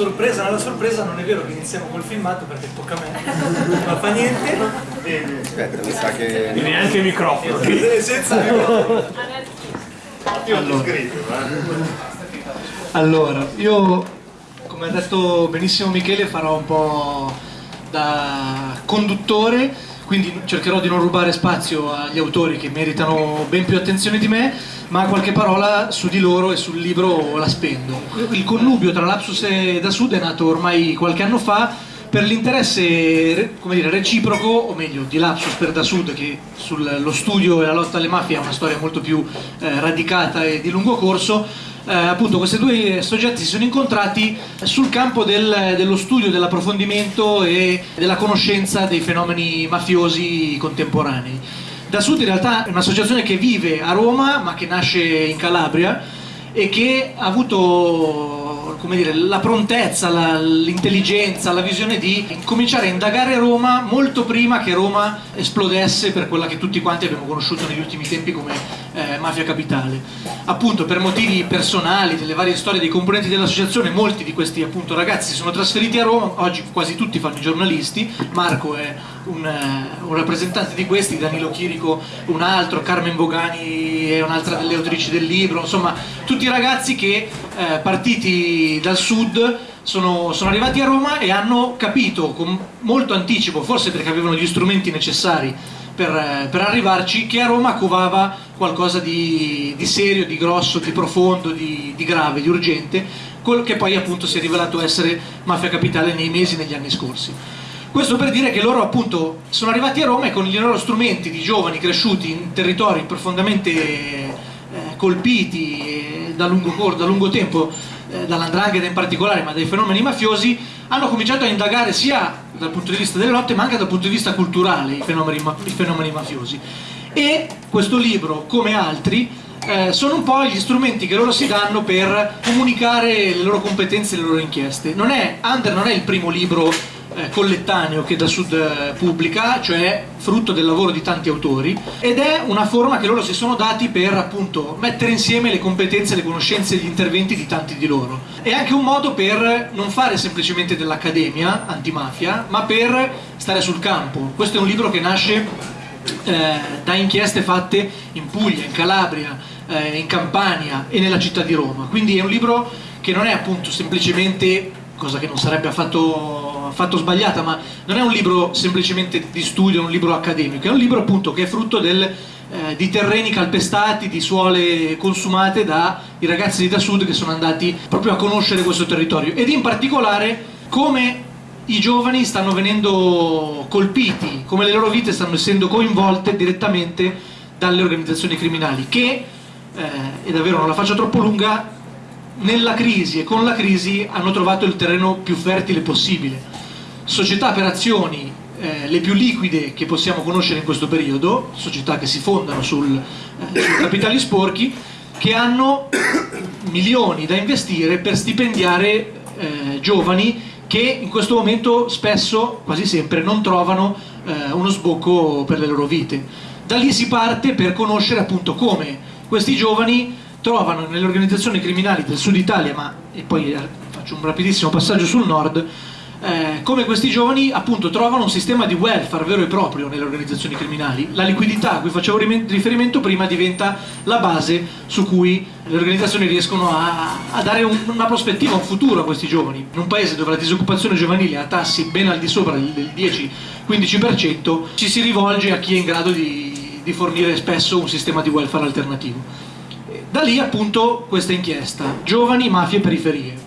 sorpresa nella sorpresa non è vero che iniziamo col filmato perché tocca a me, ma fa niente. Aspetta, mi sa che... E neanche il microfono. Senza microfono. Io ho scritto, eh. Allora, io come ha detto benissimo Michele farò un po' da conduttore, quindi cercherò di non rubare spazio agli autori che meritano ben più attenzione di me, ma qualche parola su di loro e sul libro la spendo. Il connubio tra Lapsus e Da Sud è nato ormai qualche anno fa per l'interesse dire, reciproco, o meglio di Lapsus per Da Sud, che sullo studio e la lotta alle mafie ha una storia molto più eh, radicata e di lungo corso, eh, appunto questi due soggetti si sono incontrati sul campo del, dello studio, dell'approfondimento e della conoscenza dei fenomeni mafiosi contemporanei. Da Sud in realtà è un'associazione che vive a Roma ma che nasce in Calabria e che ha avuto dire, la prontezza, la, l'intelligenza, la visione di cominciare a indagare Roma molto prima che Roma esplodesse per quella che tutti quanti abbiamo conosciuto negli ultimi tempi come eh, mafia capitale. Appunto per motivi personali, delle varie storie dei componenti dell'associazione, molti di questi appunto, ragazzi si sono trasferiti a Roma, oggi quasi tutti fanno i giornalisti, Marco è un, uh, un rappresentante di questi, Danilo Chirico un altro, Carmen Bogani è un'altra delle autrici del libro, insomma tutti ragazzi che eh, partiti dal sud sono, sono, arrivati a Roma e hanno capito con molto anticipo, forse perché avevano gli strumenti necessari per, eh, per arrivarci, che a Roma covava qualcosa di, di serio, di grosso, di profondo, di, di grave, di urgente, che poi appunto si è rivelato essere Mafia Capitale nei mesi, negli anni scorsi. Questo per dire che loro appunto sono arrivati a Roma e con i loro strumenti di giovani cresciuti in territori profondamente eh, colpiti eh, da, lungo, da lungo tempo eh, dall'andrangheta in particolare ma dai fenomeni mafiosi hanno cominciato a indagare sia dal punto di vista delle lotte ma anche dal punto di vista culturale i fenomeni, i fenomeni mafiosi. E questo libro come altri eh, sono un po' gli strumenti che loro si danno per comunicare le loro competenze e le loro inchieste. Non è, Under non è il primo libro collettaneo che da Sud eh, pubblica, cioè frutto del lavoro di tanti autori, ed è una forma che loro si sono dati per appunto mettere insieme le competenze, le conoscenze e gli interventi di tanti di loro. È anche un modo per non fare semplicemente dell'accademia antimafia, ma per stare sul campo. Questo è un libro che nasce eh, da inchieste fatte in Puglia, in Calabria, eh, in Campania e nella città di Roma. Quindi è un libro che non è appunto semplicemente cosa che non sarebbe affatto, affatto, sbagliata, ma non è un libro semplicemente di studio, è un libro accademico, è un libro appunto che è frutto del, eh, di terreni calpestati, di suole consumate dai ragazzi di da sud che sono andati proprio a conoscere questo territorio ed in particolare come i giovani stanno venendo colpiti, come le loro vite stanno essendo coinvolte direttamente dalle organizzazioni criminali che, eh, e davvero non la faccio troppo lunga, nella crisi e con la crisi hanno trovato il terreno più fertile possibile. Società per azioni eh, le più liquide che possiamo conoscere in questo periodo, società che si fondano sul, eh, su capitali sporchi, che hanno milioni da investire per stipendiare eh, giovani che in questo momento spesso, quasi sempre, non trovano eh, uno sbocco per le loro vite. Da lì si parte per conoscere appunto come questi giovani trovano nelle organizzazioni criminali del sud Italia, ma e poi eh, faccio un rapidissimo passaggio sul nord, eh, come questi giovani appunto trovano un sistema di welfare vero e proprio nelle organizzazioni criminali. La liquidità a cui facevo riferimento prima diventa la base su cui le organizzazioni riescono a, a dare un, una prospettiva, un futuro a questi giovani. In un paese dove la disoccupazione giovanile ha tassi ben al di sopra del 10-15%, ci si rivolge a chi è in grado di, di fornire spesso un sistema di welfare alternativo. Da lì appunto questa inchiesta, Giovani, Mafie e Periferie,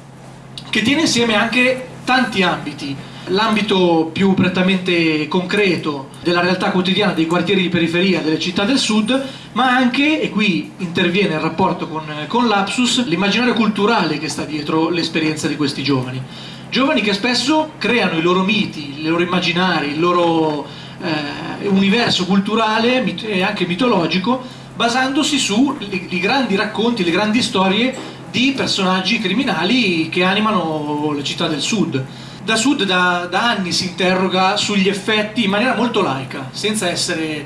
che tiene insieme anche tanti ambiti, l'ambito più prettamente concreto della realtà quotidiana dei quartieri di periferia delle città del sud, ma anche, e qui interviene il rapporto con, con l'Apsus, l'immaginario culturale che sta dietro l'esperienza di questi giovani. Giovani che spesso creano i loro miti, i loro immaginari, il loro eh, universo culturale e anche mitologico basandosi sui grandi racconti, le grandi storie di personaggi criminali che animano le città del sud. Da sud da, da anni si interroga sugli effetti in maniera molto laica, senza essere eh,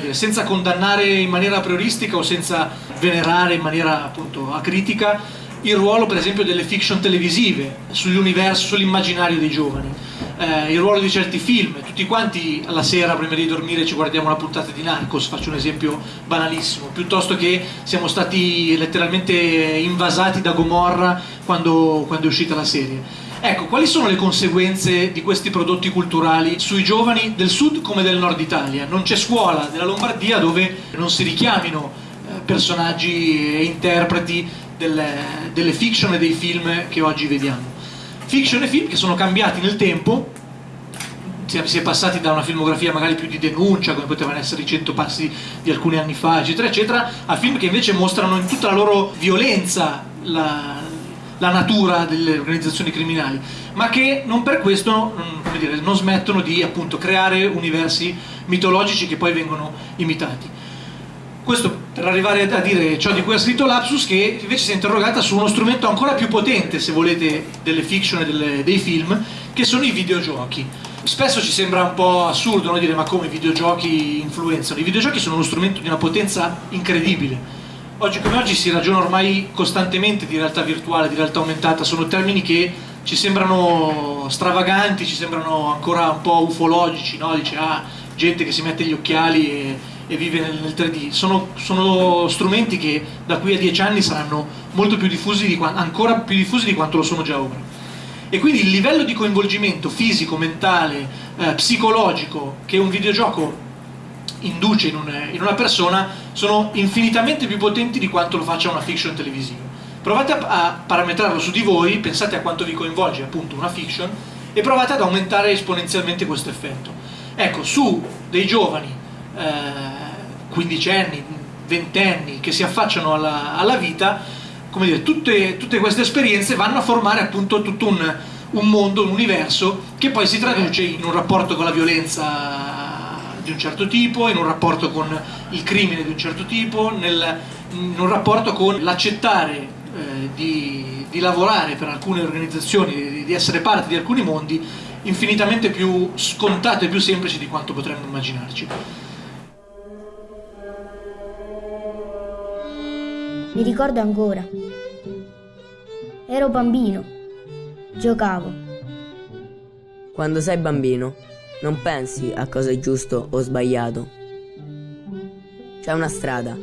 dire, senza condannare in maniera prioristica o senza venerare in maniera appunto acritica il ruolo per esempio delle fiction televisive sull'universo, sull'immaginario dei giovani, eh, il ruolo di certi film, tutti quanti alla sera prima di dormire ci guardiamo una puntata di Narcos, faccio un esempio banalissimo, piuttosto che siamo stati letteralmente invasati da Gomorra quando, quando è uscita la serie. Ecco, quali sono le conseguenze di questi prodotti culturali sui giovani del sud come del nord Italia? Non c'è scuola della Lombardia dove non si richiamino eh, personaggi e interpreti delle, delle fiction e dei film che oggi vediamo. Fiction e film che sono cambiati nel tempo, si è passati da una filmografia magari più di denuncia, come potevano essere i cento passi di alcuni anni fa, eccetera, eccetera, a film che invece mostrano in tutta la loro violenza la, la natura delle organizzazioni criminali, ma che non per questo dire, non smettono di appunto, creare universi mitologici che poi vengono imitati. Questo per arrivare a dire ciò di cui ha scritto Lapsus, che invece si è interrogata su uno strumento ancora più potente, se volete, delle fiction e delle, dei film, che sono i videogiochi. Spesso ci sembra un po' assurdo no? dire ma come i videogiochi influenzano? I videogiochi sono uno strumento di una potenza incredibile oggi come oggi si ragiona ormai costantemente di realtà virtuale, di realtà aumentata, sono termini che ci sembrano stravaganti, ci sembrano ancora un po' ufologici, no? dice ah, gente che si mette gli occhiali e, e vive nel, nel 3D, sono, sono, strumenti che da qui a dieci anni saranno molto più diffusi, di, ancora più diffusi di quanto lo sono già ora. E quindi il livello di coinvolgimento fisico, mentale, eh, psicologico che un videogioco induce in, un, in, una persona sono infinitamente più potenti di quanto lo faccia una fiction televisiva. Provate a, parametrarlo su di voi, pensate a quanto vi coinvolge appunto una fiction e provate ad aumentare esponenzialmente questo effetto. Ecco, su dei giovani, eh, quindicenni, ventenni, che si affacciano alla, alla vita, come dire, tutte, tutte, queste esperienze vanno a formare appunto tutto un, un mondo, un universo che poi si traduce in un rapporto con la violenza di un certo tipo, in un rapporto con il crimine di un certo tipo, nel, in un rapporto con l'accettare eh, di, di, lavorare per alcune organizzazioni, di, di essere parte di alcuni mondi infinitamente più scontato e più semplici di quanto potremmo immaginarci. Mi ricordo ancora. Ero bambino. Giocavo. Quando sei bambino non pensi a cosa è giusto o sbagliato. C'è una strada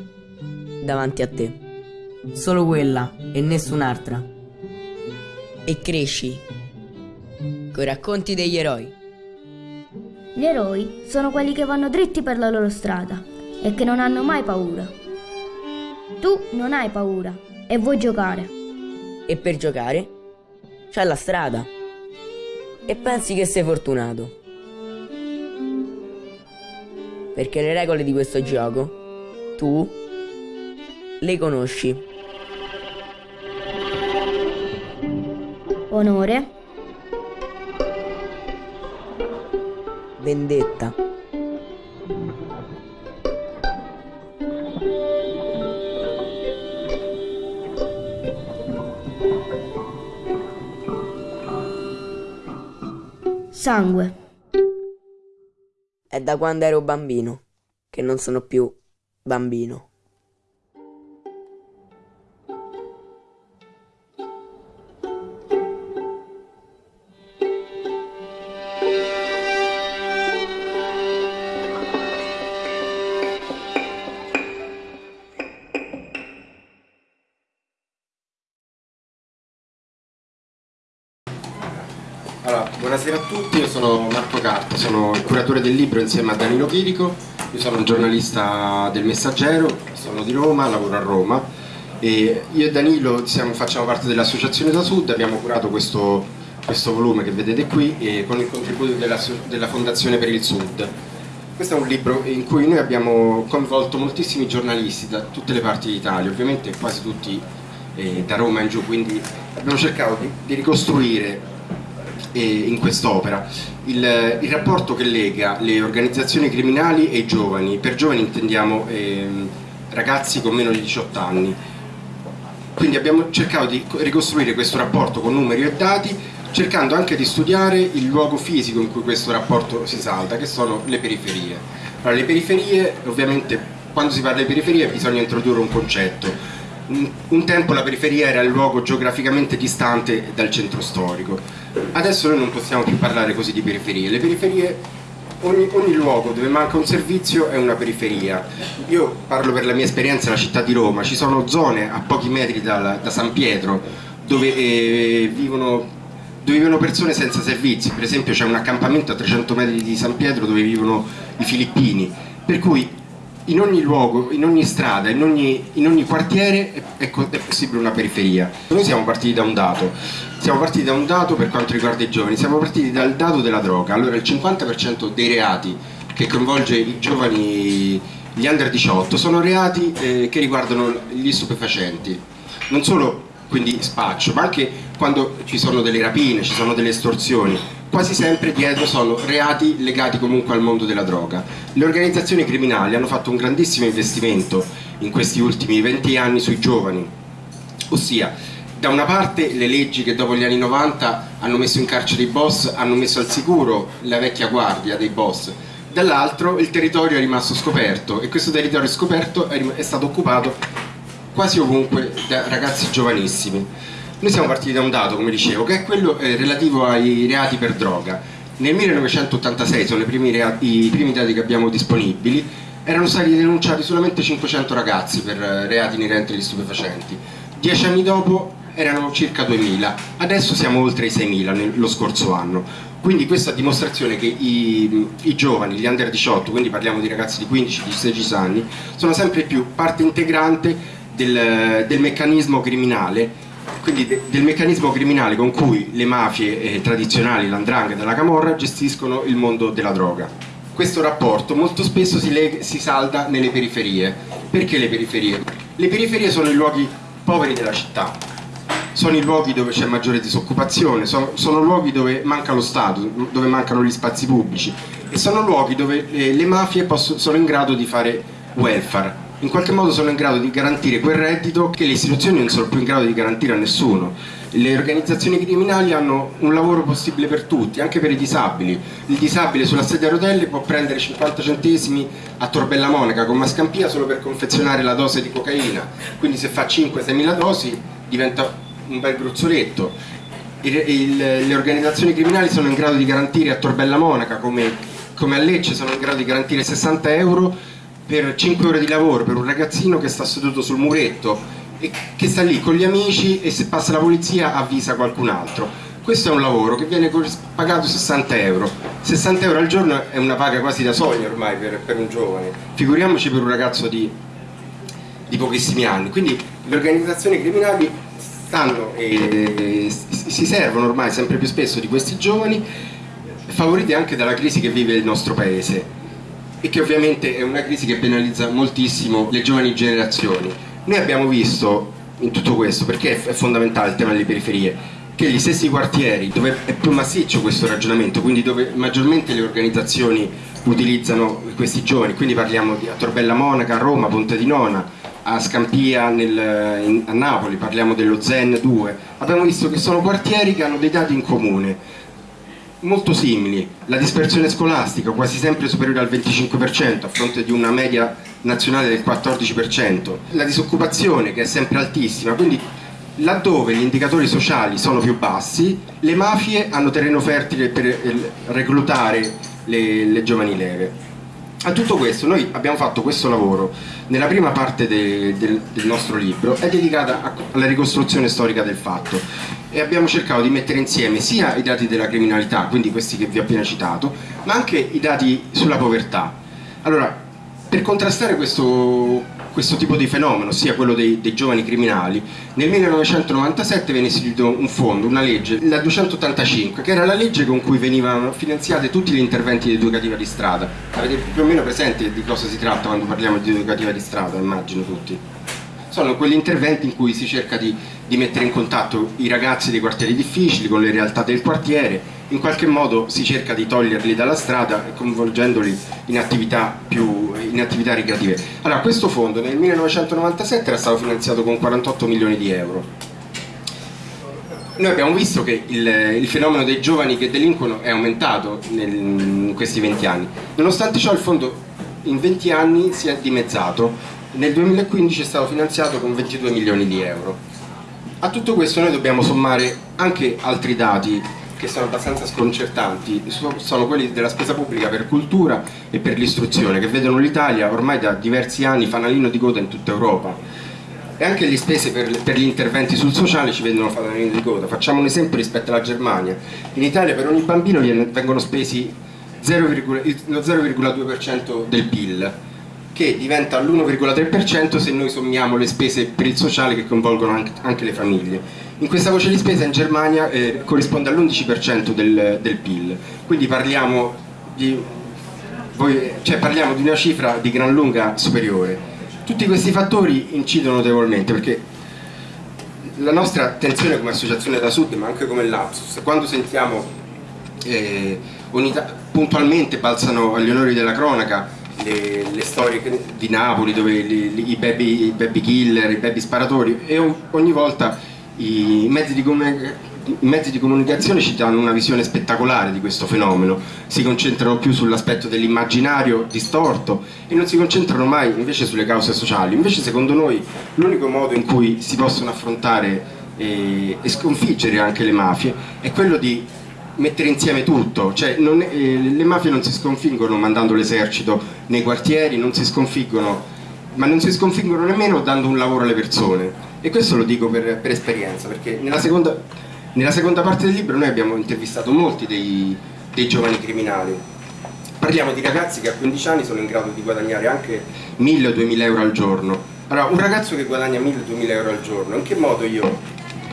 davanti a te. Solo quella e nessun'altra. E cresci coi racconti degli eroi. Gli eroi sono quelli che vanno dritti per la loro strada e che non hanno mai paura. Tu non hai paura e vuoi giocare. E per giocare c'è la strada. E pensi che sei fortunato. perché le regole di questo gioco tu le conosci. Onore. Vendetta. Sangue. È da quando ero bambino che non sono più bambino. Curatore del libro insieme a Danilo Chirico, io sono un giornalista del Messaggero, sono di Roma, lavoro a Roma e io e Danilo siamo, facciamo parte dell'Associazione da Sud, abbiamo curato questo, questo volume che vedete qui con il contributo della, della Fondazione per il Sud. Questo è un libro in cui noi abbiamo coinvolto moltissimi giornalisti da tutte le parti d'Italia, ovviamente quasi tutti eh, da Roma in giù, quindi abbiamo cercato di, di ricostruire in quest'opera. Il, il, rapporto che lega le organizzazioni criminali e i giovani, per giovani intendiamo eh, ragazzi con meno di 18 anni. Quindi abbiamo cercato di ricostruire questo rapporto con numeri e dati, cercando anche di studiare il luogo fisico in cui questo rapporto si salda, che sono le periferie. Allora, le periferie, ovviamente, quando si parla di periferie bisogna introdurre un concetto un, un tempo la periferia era il luogo geograficamente distante dal centro storico. Adesso noi non possiamo più parlare così di periferie. Le periferie, ogni, ogni luogo dove manca un servizio è una periferia. Io parlo per la mia esperienza nella città di Roma, ci sono zone a pochi metri dal, da San Pietro dove eh, vivono dove vivono persone senza servizi, per esempio c'è un accampamento a 300 metri di San Pietro dove vivono i filippini, per cui in ogni luogo, in ogni strada, in ogni, in ogni quartiere è, è, è, possibile una periferia. Noi siamo partiti da un dato, siamo partiti da un dato per quanto riguarda i giovani, siamo partiti dal dato della droga. Allora il 50% dei reati che coinvolge i giovani, gli under 18, sono reati eh, che riguardano gli stupefacenti. Non solo quindi spaccio, ma anche quando ci sono delle rapine, ci sono delle estorsioni, quasi sempre dietro sono reati legati comunque al mondo della droga. Le organizzazioni criminali hanno fatto un grandissimo investimento in questi ultimi 20 anni sui giovani, ossia da una parte le leggi che dopo gli anni 90 hanno messo in carcere i boss, hanno messo al sicuro la vecchia guardia dei boss, dall'altro il territorio è rimasto scoperto e questo territorio scoperto è stato occupato quasi ovunque da ragazzi giovanissimi. Noi siamo partiti da un dato, come dicevo, che è quello eh, relativo ai reati per droga. Nel 1986, sono primi reati, i primi dati che abbiamo disponibili, erano stati denunciati solamente 500 ragazzi per eh, reati inerenti agli stupefacenti. Dieci anni dopo erano circa 2000, adesso siamo oltre i 6000 lo scorso anno. Quindi questa dimostrazione che i, i, giovani, gli under 18, quindi parliamo di ragazzi di 15-16 anni, sono sempre più parte integrante del, del meccanismo criminale quindi de, del meccanismo criminale con cui le mafie eh, tradizionali, l'andrangheta e la camorra gestiscono il mondo della droga. Questo rapporto molto spesso si, si salda nelle periferie. Perché le periferie? Le periferie sono i luoghi poveri della città, sono i luoghi dove c'è maggiore disoccupazione, sono, sono, luoghi dove manca lo Stato, dove mancano gli spazi pubblici e sono luoghi dove eh, le mafie sono in grado di fare welfare, in qualche modo sono in grado di garantire quel reddito che le istituzioni non sono più in grado di garantire a nessuno. Le organizzazioni criminali hanno un lavoro possibile per tutti, anche per i disabili. Il disabile sulla sedia a rotelle può prendere 50 centesimi a Torbella Monaca con Mascampia solo per confezionare la dose di cocaina, quindi se fa 5-6 mila dosi diventa un bel gruzzoletto. Il, il, le organizzazioni criminali sono in grado di garantire a Torbella Monaca come, come a Lecce sono in grado di garantire 60 euro per 5 ore di lavoro per un ragazzino che sta seduto sul muretto e che sta lì con gli amici e se passa la polizia avvisa qualcun altro. Questo è un lavoro che viene pagato 60 euro. 60 euro al giorno è una paga quasi da sogno ormai per, per un giovane. Figuriamoci per un ragazzo di, di pochissimi anni. Quindi le organizzazioni criminali stanno e si servono ormai sempre più spesso di questi giovani favoriti anche dalla crisi che vive il nostro paese e che ovviamente è una crisi che penalizza moltissimo le giovani generazioni. Noi abbiamo visto in tutto questo, perché è fondamentale il tema delle periferie, che gli stessi quartieri dove è più massiccio questo ragionamento, quindi dove maggiormente le organizzazioni utilizzano questi giovani, quindi parliamo di a Torbella Monaca, a Roma, Ponte di Nona, a Scampia nel, in, a Napoli, parliamo dello Zen 2, abbiamo visto che sono quartieri che hanno dei dati in comune, molto simili, la dispersione scolastica quasi sempre superiore al 25% a fronte di una media nazionale del 14%, la disoccupazione che è sempre altissima, quindi laddove gli indicatori sociali sono più bassi, le mafie hanno terreno fertile per eh, reclutare le, le giovani leve. A tutto questo noi abbiamo fatto questo lavoro nella prima parte de, de, del nostro libro, è dedicata a, alla ricostruzione storica del fatto e abbiamo cercato di mettere insieme sia i dati della criminalità, quindi questi che vi ho appena citato, ma anche i dati sulla povertà. Allora, per contrastare questo, questo tipo di fenomeno, ossia quello dei, dei, giovani criminali, nel 1997 venne istituito un fondo, una legge, la 285, che era la legge con cui venivano finanziati tutti gli interventi di educativa di strada. Avete più o meno presente di cosa si tratta quando parliamo di educativa di strada, immagino tutti? Sono quegli interventi in cui si cerca di, di mettere in contatto i ragazzi dei quartieri difficili con le realtà del quartiere, in qualche modo si cerca di toglierli dalla strada coinvolgendoli in attività, più, in attività ricreative. Allora, questo fondo nel 1997 era stato finanziato con 48 milioni di euro. Noi abbiamo visto che il, il fenomeno dei giovani che delinquono è aumentato nel, in questi 20 anni. Nonostante ciò il fondo in 20 anni si è dimezzato nel 2015 è stato finanziato con 22 milioni di euro. A tutto questo noi dobbiamo sommare anche altri dati che sono abbastanza sconcertanti, sono quelli della spesa pubblica per cultura e per l'istruzione, che vedono l'Italia ormai da diversi anni fanalino di coda in tutta Europa. E anche le spese per, gli interventi sul sociale ci vedono fanalino di coda. Facciamo un esempio rispetto alla Germania. In Italia per ogni bambino vengono spesi 0, lo 0,2% del PIL, che diventa l'1,3% se noi sommiamo le spese per il sociale che coinvolgono anche le famiglie. In questa voce di spesa in Germania eh, corrisponde all'11% del, del, PIL, quindi parliamo di, voi, cioè parliamo di una cifra di gran lunga superiore. Tutti questi fattori incidono notevolmente perché la nostra attenzione come associazione da Sud, ma anche come Lapsus, quando sentiamo eh, puntualmente balzano agli onori della cronaca le, le, storie di Napoli dove li, li, i, baby, i, baby, killer, i baby sparatori e ogni volta i mezzi, di i mezzi di comunicazione ci danno una visione spettacolare di questo fenomeno, si concentrano più sull'aspetto dell'immaginario distorto e non si concentrano mai invece sulle cause sociali. Invece secondo noi l'unico modo in cui si possono affrontare e, e sconfiggere anche le mafie è quello di mettere insieme tutto, cioè non, eh, le mafie non si sconfiggono mandando l'esercito nei quartieri, non si sconfiggono, ma non si sconfiggono nemmeno dando un lavoro alle persone. E questo lo dico per, per esperienza, perché nella seconda, nella seconda, parte del libro noi abbiamo intervistato molti dei, dei giovani criminali. Parliamo di ragazzi che a 15 anni sono in grado di guadagnare anche 1000 o 2000 euro al giorno. Allora, un ragazzo che guadagna 1000 o 2000 euro al giorno, in che modo io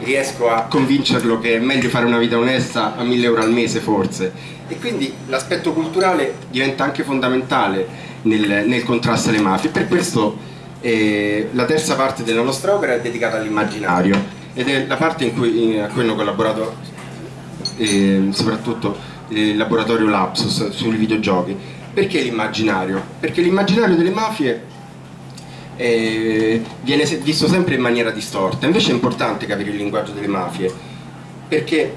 riesco a convincerlo che è meglio fare una vita onesta a 1000 euro al mese forse e quindi l'aspetto culturale diventa anche fondamentale nel, nel contrasto alle mafie per questo eh, la terza parte della nostra opera è dedicata all'immaginario ed è la parte in cui, in, a cui hanno collaborato eh, soprattutto il laboratorio Lapsus sui videogiochi perché l'immaginario? perché l'immaginario delle mafie eh, viene visto sempre in maniera distorta. Invece è importante capire il linguaggio delle mafie, perché,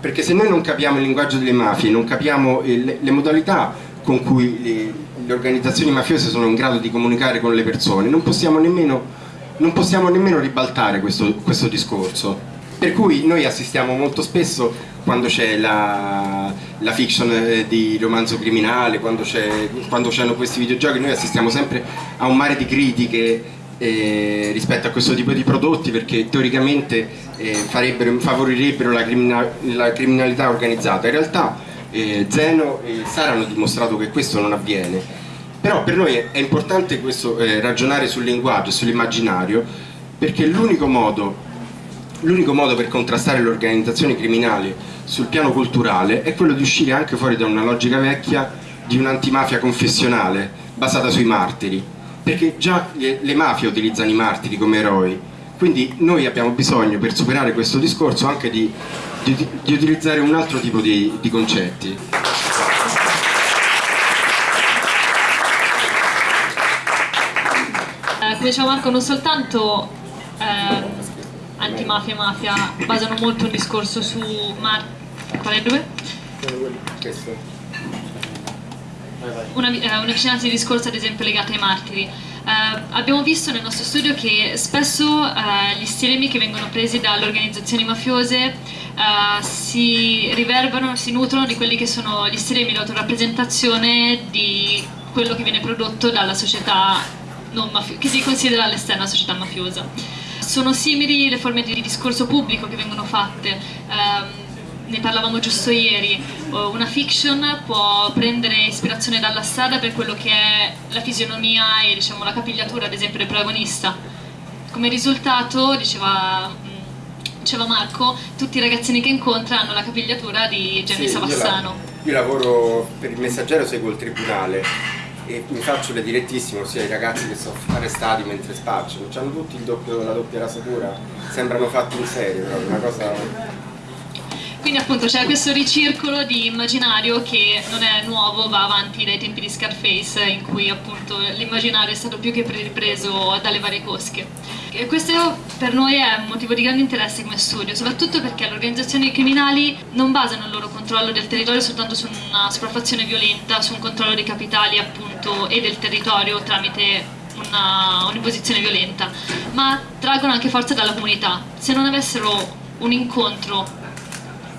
perché se noi non capiamo il linguaggio delle mafie, non capiamo le, le modalità con cui le, le, organizzazioni mafiose sono in grado di comunicare con le persone, non possiamo nemmeno, non possiamo nemmeno ribaltare questo, questo discorso. Per cui noi assistiamo molto spesso quando c'è la, la, fiction eh, di romanzo criminale, quando, c'hanno questi videogiochi, noi assistiamo sempre a un mare di critiche eh, rispetto a questo tipo di prodotti perché teoricamente eh, favorirebbero la, criminal la, criminalità organizzata. In realtà eh, Zeno e Sara hanno dimostrato che questo non avviene. Però per noi è importante questo, eh, ragionare sul linguaggio sull'immaginario perché l'unico modo modo per contrastare le organizzazioni criminali sul piano culturale è quello di uscire anche fuori da una logica vecchia di un'antimafia confessionale basata sui martiri perché già le mafie utilizzano i martiri come eroi quindi noi abbiamo bisogno per superare questo discorso anche di, di, di utilizzare un altro tipo di, di concetti. Eh, come diceva Marco non soltanto eh, antimafia e mafia basano molto il discorso su Mar qual è questo. Una, eh, una vicinanza di discorso ad esempio legata ai martiri eh, abbiamo visto nel nostro studio che spesso eh, gli stilemi che vengono presi dalle organizzazioni mafiose eh, si riverberano, si nutrono di quelli che sono gli stilemi di autorappresentazione di quello che viene prodotto dalla società che si considera all'esterno società mafiosa sono simili le forme di discorso pubblico che vengono fatte. Um, ne parlavamo giusto ieri, una fiction può prendere ispirazione dalla strada per quello che è la fisionomia e diciamo, la capigliatura ad esempio del protagonista. Come risultato, diceva, diceva Marco, tutti i ragazzini che incontra hanno la capigliatura di Gianni sì, Savassano. Io, io lavoro per il messaggero, seguo il tribunale e mi faccio le direttissime, ossia i ragazzi che sono arrestati mentre spacciano, hanno tutti doppio, la doppia rasatura, sembrano fatti in serie, proprio una cosa... Quindi appunto c'è questo ricircolo di immaginario che non è nuovo, va avanti dai tempi di Scarface in cui appunto l'immaginario è stato più che ripreso dalle varie cosche. E questo per noi è un motivo di grande interesse come studio, soprattutto perché le organizzazioni criminali non basano il loro controllo del territorio soltanto su una sopraffazione violenta, su un controllo dei capitali appunto e del territorio tramite un'imposizione violenta, ma traggono anche forza dalla comunità. Se non avessero un incontro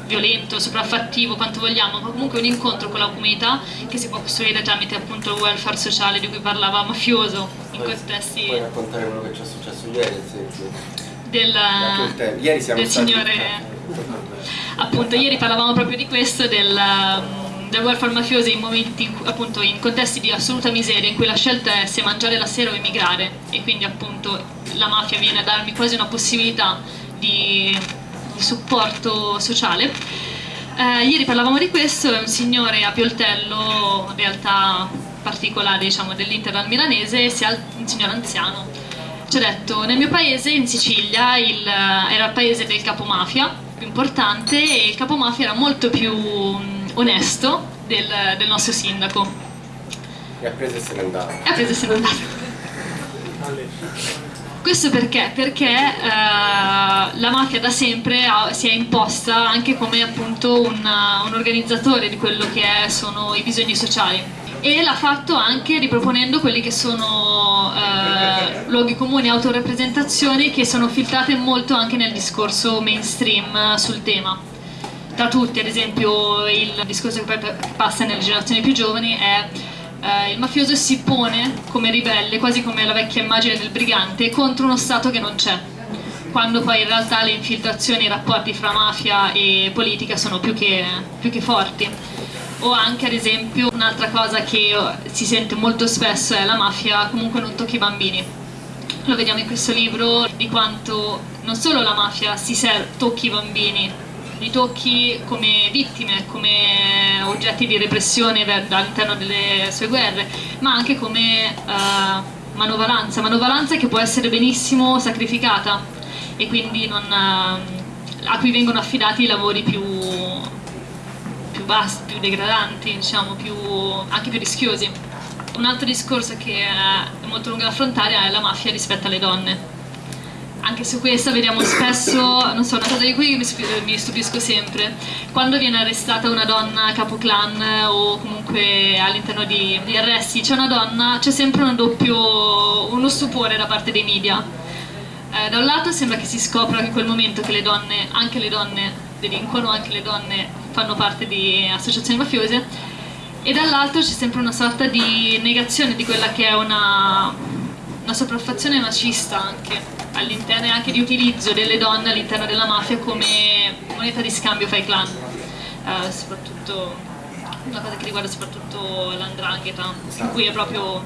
violento, sopraffattivo, quanto vogliamo, ma comunque un incontro con la comunità che si può costruire tramite appunto il welfare sociale di cui parlava Mafioso in contesti Puoi raccontare quello che ci è successo ieri, ad esempio? del. Ieri siamo del signore appunto ieri parlavamo proprio di questo del, um, del welfare mafioso in momenti appunto in contesti di assoluta miseria in cui la scelta è se mangiare la sera o emigrare e quindi appunto la mafia viene a darmi quasi una possibilità di, di supporto sociale. Eh, ieri parlavamo di questo è un signore a Pioltello realtà particolare diciamo dell'Interland milanese un signore anziano. Ci ha detto nel mio paese in Sicilia il- era il paese del capomafia più importante e il capomafia era molto più mm, onesto del, del nostro sindaco. E ha preso e se n'è andato. e ha preso e se n'è andato questo perché? Perché eh, la mafia da sempre ha- si è imposta anche come appunto un, un organizzatore di quello che è- sono i bisogni sociali e l'ha fatto anche riproponendo quelli che sono eh, luoghi comuni, autorappresentazioni che sono filtrate molto anche nel discorso mainstream sul tema. Tra tutti, ad esempio, il discorso che poi passa nelle generazioni più giovani è eh, il mafioso si pone come ribelle, quasi come la vecchia immagine del brigante, contro uno Stato che non c'è. Quando poi in realtà le infiltrazioni, i rapporti fra mafia e politica sono più che, più che forti. O anche ad esempio un'altra cosa che si sente molto spesso è la mafia comunque non tocchi i bambini. Lo vediamo in questo libro di quanto non solo la mafia si tocchi i bambini, li tocchi come vittime, come oggetti di repressione all'interno delle sue guerre, ma anche come eh, manovalanza, manovalanza che può essere benissimo sacrificata e quindi non, eh, a cui vengono affidati i lavori più, più bassi, più degradanti, diciamo, più, anche più rischiosi. Un altro discorso che è molto lungo da affrontare è la mafia rispetto alle donne. Anche su questo vediamo spesso, non so, una cosa di cui mi stupisco sempre, quando viene arrestata una donna capo clan o comunque all'interno di, di arresti c'è una donna, c'è sempre un doppio, uno stupore da parte dei media. Eh, da un lato sembra che si scopra in quel momento che le donne, anche le donne delinquono, anche le donne fanno parte di associazioni mafiose. E dall'altro c'è sempre una sorta di negazione di quella che è una, una sopraffazione macista anche all'interno e anche di utilizzo delle donne all'interno della mafia come moneta di scambio fra i clan Eh, soprattutto una cosa che riguarda soprattutto l'andrangheta in cui è proprio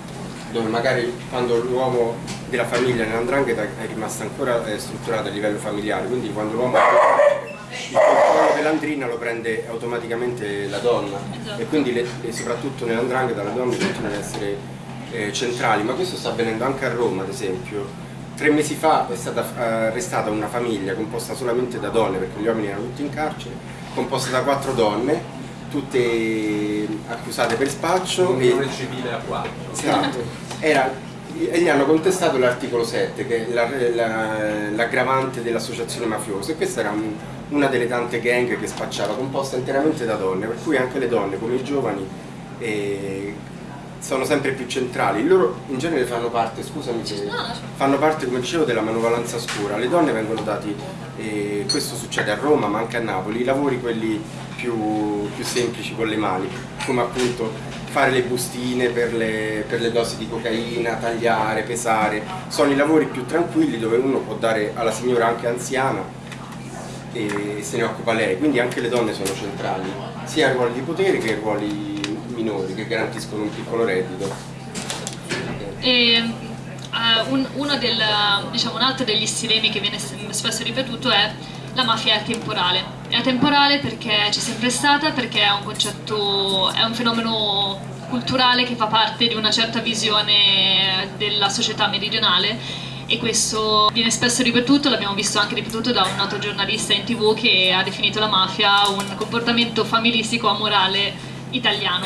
dove magari quando l'uomo della famiglia nell'andrangheta è rimasto ancora eh, strutturato a livello familiare, quindi quando l'uomo il controllo dell'andrina lo prende automaticamente la donna Esatto. e quindi le- e soprattutto nell'andrangheta le donne continuano ad essere eh, centrali, ma questo sta avvenendo anche a Roma ad esempio. Tre mesi fa è stata eh, arrestata una famiglia composta solamente da donne, perché gli uomini erano tutti in carcere, composta da quattro donne, tutte accusate per spaccio. e- civile a 4. Esatto. Era, e gli hanno contestato l'articolo 7, che è la- la- l'aggravante dell'associazione mafiosa, e questa era un- una delle tante gang che spacciava, composta interamente da donne, per cui anche le donne, come i giovani, eh, sono sempre più centrali. Loro in genere fanno parte, scusami fanno parte, come dicevo, della manovalanza scura. Le donne vengono dati, eh, questo succede a Roma ma anche a Napoli, i lavori quelli più, più semplici con le mani, come appunto fare le bustine per le, per le dosi di cocaina, tagliare, pesare, sono i lavori più tranquilli dove uno può dare alla signora anche anziana e se ne occupa lei, quindi anche le donne sono centrali, sia ai ruoli di potere che ai ruoli minori che garantiscono un piccolo reddito. E, eh, un, uno del, diciamo, un altro degli stilemi che viene spesso ripetuto è la mafia è atemporale. È atemporale perché c'è sempre stata, perché è un concetto, è un fenomeno culturale che fa parte di una certa visione della società meridionale e questo viene spesso ripetuto, l'abbiamo visto anche ripetuto da un noto giornalista in tv che ha definito la mafia un comportamento familistico amorale italiano.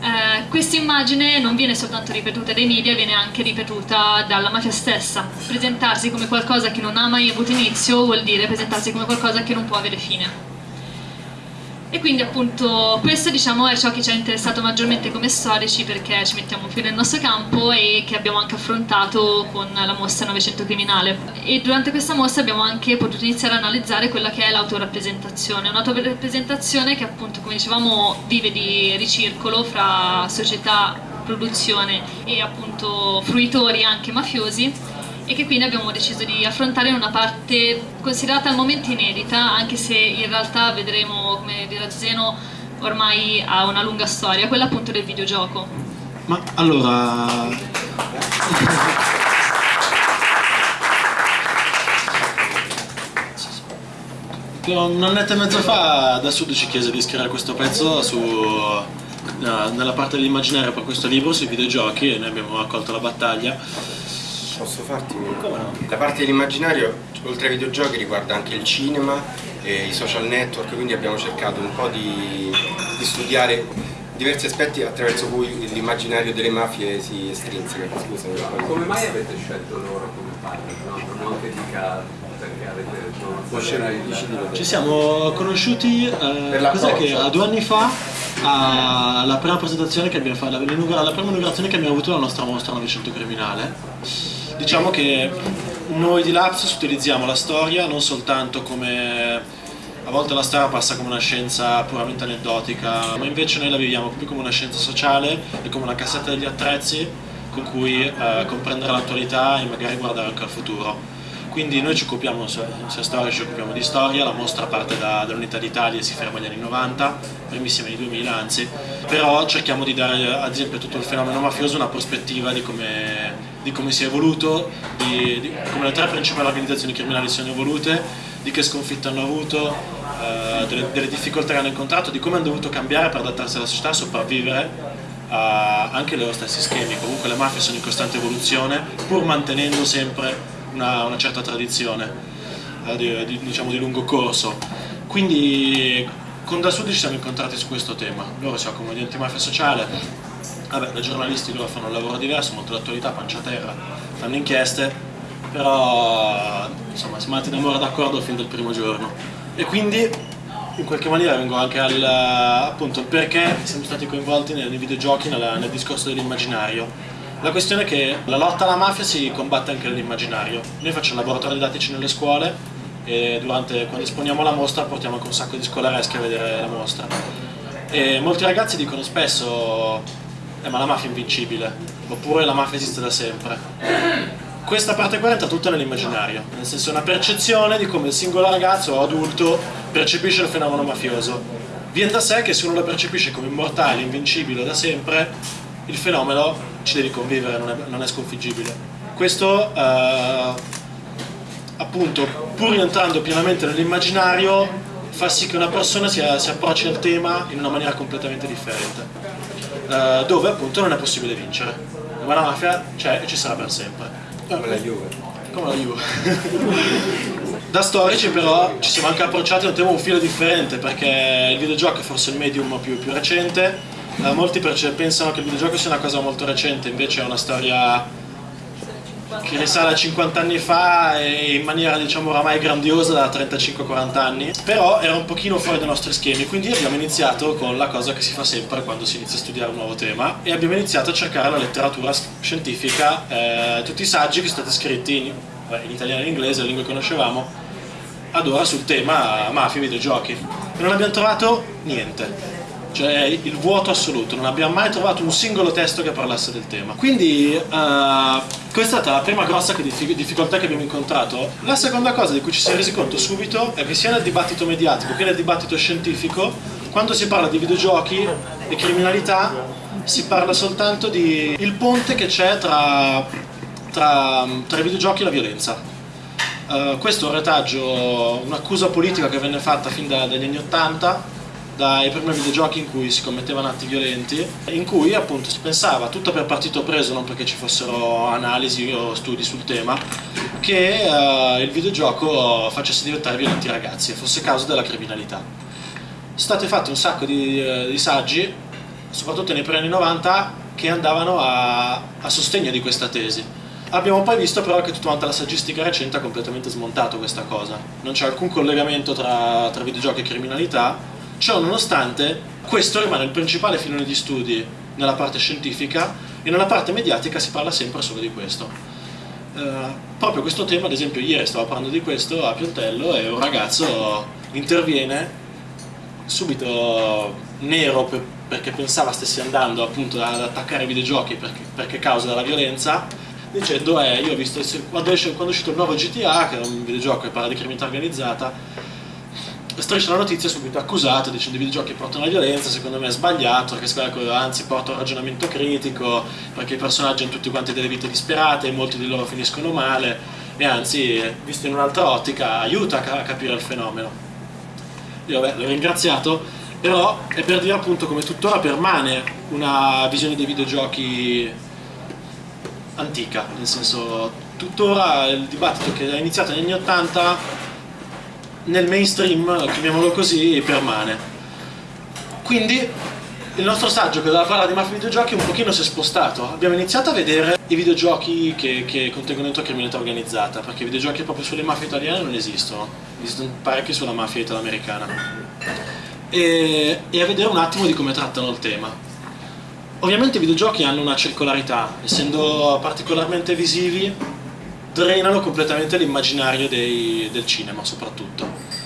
Eh, questa immagine non viene soltanto ripetuta dai media, viene anche ripetuta dalla mafia stessa. Presentarsi come qualcosa che non ha mai avuto inizio vuol dire presentarsi come qualcosa che non può avere fine. E quindi appunto questo diciamo è ciò che ci ha interessato maggiormente come storici perché ci mettiamo più nel nostro campo e che abbiamo anche affrontato con la mostra Novecento Criminale. E durante questa mostra abbiamo anche potuto iniziare a analizzare quella che è l'autorappresentazione, un'autorappresentazione che appunto come dicevamo vive di ricircolo fra società, produzione e appunto fruitori anche mafiosi e che quindi abbiamo deciso di affrontare in una parte considerata al momento inedita, anche se in realtà vedremo, come dirà Zeno, ormai ha una lunga storia, quella appunto del videogioco. Ma allora... Un annetto e mezzo fa da Sud ci chiese di scrivere questo pezzo su, nella parte dell'immaginario per questo libro sui videogiochi e noi abbiamo accolto la battaglia Posso farti La parte dell'immaginario, oltre ai videogiochi, riguarda anche il cinema e i social network, quindi abbiamo cercato un po' di, di studiare diversi aspetti attraverso cui l'immaginario delle mafie si estrinseca. Scusami. Come mai avete scelto loro come partner? No? Non che dica perché avete... Ci siamo conosciuti eh, a due anni fa alla prima presentazione che abbiamo fatto, la prima inaugurazione che abbiamo avuto alla nostra mostra Novecento Criminale Diciamo che noi di Lapsus utilizziamo la storia non soltanto come a volte la storia passa come una scienza puramente aneddotica, ma invece noi la viviamo più come una scienza sociale e come una cassetta degli attrezzi con cui eh, comprendere l'attualità e magari guardare anche al futuro. Quindi noi ci occupiamo, sia storia, ci occupiamo di storia, la mostra parte da, dall'Unità d'Italia e si ferma agli anni 90, primissimi anni 2000 anzi, però cerchiamo di dare ad esempio a tutto il fenomeno mafioso una prospettiva di come, di come si è evoluto, di, di, come le tre principali organizzazioni criminali si sono evolute, di che sconfitte hanno avuto, eh, delle, delle, difficoltà che hanno incontrato, di come hanno dovuto cambiare per adattarsi alla società, sopravvivere a anche i loro stessi schemi. Comunque le mafie sono in costante evoluzione, pur mantenendo sempre una, una certa tradizione eh, di, di, diciamo di lungo corso. Quindi con Da Sud ci siamo incontrati su questo tema. Loro si occupano di antimafia sociale, vabbè, da giornalisti loro fanno un lavoro diverso, molto d'attualità, pancia terra, fanno inchieste, però insomma siamo andati d'amore d'accordo fin dal primo giorno. E quindi in qualche maniera vengo anche al appunto perché siamo stati coinvolti nei, videogiochi, nel, nel discorso dell'immaginario la questione è che la lotta alla mafia si combatte anche nell'immaginario. Noi facciamo laboratori didattici nelle scuole e durante, quando esponiamo la mostra portiamo anche un sacco di scolareschi a vedere la mostra. E molti ragazzi dicono spesso eh, ma la mafia è invincibile, oppure la mafia esiste da sempre. Questa parte qua entra tutta nell'immaginario, nel senso è una percezione di come il singolo ragazzo o adulto percepisce il fenomeno mafioso. Viene da sé che se uno lo percepisce come immortale, invincibile da sempre, il fenomeno ci devi convivere, non è, non è sconfiggibile. Questo, eh, appunto, pur rientrando pienamente nell'immaginario, fa sì che una persona si, si, approcci al tema in una maniera completamente differente, eh, dove appunto non è possibile vincere. Ma la mafia c'è e ci sarà per sempre. Come la Juve. Come la Juve. da storici però ci siamo anche approcciati a un tema un filo differente perché il videogioco è forse il medium più, più recente Uh, molti pensano che il videogioco sia una cosa molto recente, invece è una storia che risale a 50 anni fa e in maniera diciamo oramai grandiosa da 35-40 anni, però era un pochino fuori dai nostri schemi, quindi abbiamo iniziato con la cosa che si fa sempre quando si inizia a studiare un nuovo tema e abbiamo iniziato a cercare la letteratura scientifica, eh, tutti i saggi che sono stati scritti in, in italiano e in inglese, le lingue che conoscevamo, ad ora sul tema mafia e videogiochi. E non abbiamo trovato niente cioè il vuoto assoluto, non abbiamo mai trovato un singolo testo che parlasse del tema. Quindi uh, questa è stata la prima grossa difficoltà che abbiamo incontrato. La seconda cosa di cui ci siamo resi conto subito è che sia nel dibattito mediatico che nel dibattito scientifico, quando si parla di videogiochi e criminalità, si parla soltanto di il ponte che c'è tra, tra, tra i videogiochi e la violenza. Uh, questo è un retaggio, un'accusa politica che venne fatta fin da, dagli anni Ottanta dai primi videogiochi in cui si commettevano atti violenti, in cui appunto si pensava, tutto per partito preso, non perché ci fossero analisi o studi sul tema, che uh, il videogioco facesse diventare violenti i ragazzi e fosse causa della criminalità. Sono stati fatti un sacco di, uh, di saggi, soprattutto nei primi anni 90, che andavano a, a sostegno di questa tesi. Abbiamo poi visto però che tutta quanta la saggistica recente ha completamente smontato questa cosa. Non c'è alcun collegamento tra, tra videogiochi e criminalità, Ciò nonostante, questo rimane il principale filone di studi nella parte scientifica e nella parte mediatica si parla sempre solo di questo. Uh, proprio questo tema, ad esempio, ieri stavo parlando di questo a Piantello e un ragazzo interviene subito nero per, perché pensava stessi andando appunto ad attaccare i videogiochi perché, perché causa della violenza dicendo eh, io ho visto quando, quando è uscito il nuovo GTA che è un videogioco che parla di criminalità organizzata striscia la notizia subito accusato dicendo i videogiochi portano alla violenza secondo me è sbagliato anzi porta un ragionamento critico perché i personaggi hanno tutti quanti delle vite disperate e molti di loro finiscono male e anzi visto in un'altra ottica aiuta a capire il fenomeno. Io vabbè, l'ho ringraziato però è per dire appunto come tuttora permane una visione dei videogiochi antica, nel senso tuttora il dibattito che è iniziato negli anni 80 nel mainstream, chiamiamolo così, permane. Quindi il nostro saggio che doveva parlare di mafia videogiochi un pochino si è spostato. Abbiamo iniziato a vedere i videogiochi che, che contengono dentro criminalità organizzata, perché i videogiochi proprio sulle mafie italiane non esistono, esistono parecchi sulla mafia italoamericana e, e a vedere un attimo di come trattano il tema. Ovviamente i videogiochi hanno una circolarità, essendo particolarmente visivi, drenano completamente l'immaginario del cinema soprattutto.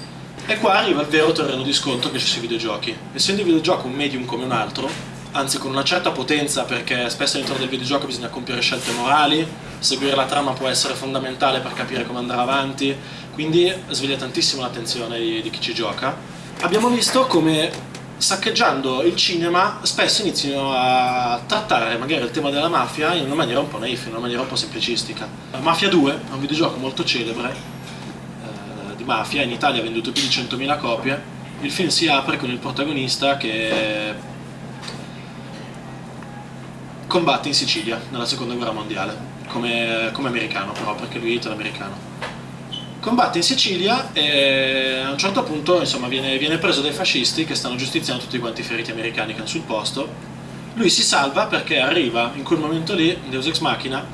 E qua arriva il vero terreno di scontro che c'è sui videogiochi. Essendo il videogioco un medium come un altro, anzi con una certa potenza perché spesso all'interno del videogioco bisogna compiere scelte morali, seguire la trama può essere fondamentale per capire come andare avanti, quindi sveglia tantissimo l'attenzione di, di chi ci gioca abbiamo visto come saccheggiando il cinema spesso iniziano a trattare magari il tema della mafia in una maniera un po' naif, in una maniera un po' semplicistica. Mafia 2 è un videogioco molto celebre eh, di mafia, in Italia ha venduto più di 100.000 copie. Il film si apre con il protagonista che combatte in Sicilia nella seconda guerra mondiale, come, come americano però, perché lui è italo-americano combatte in Sicilia e a un certo punto insomma, viene, viene, preso dai fascisti che stanno giustiziando tutti quanti i feriti americani che hanno sul posto. Lui si salva perché arriva in quel momento lì, Deus Ex Machina,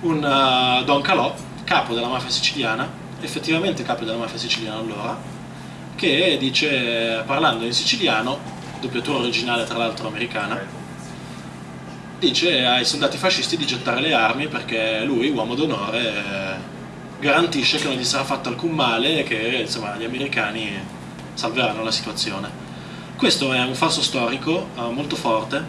un uh, Don Calò, capo della mafia siciliana, effettivamente capo della mafia siciliana allora, che dice, parlando in siciliano, doppiatura originale tra l'altro americana, dice ai soldati fascisti di gettare le armi perché lui, uomo d'onore, garantisce che non gli sarà fatto alcun male e che insomma, gli americani salveranno la situazione. Questo è un falso storico uh, molto forte,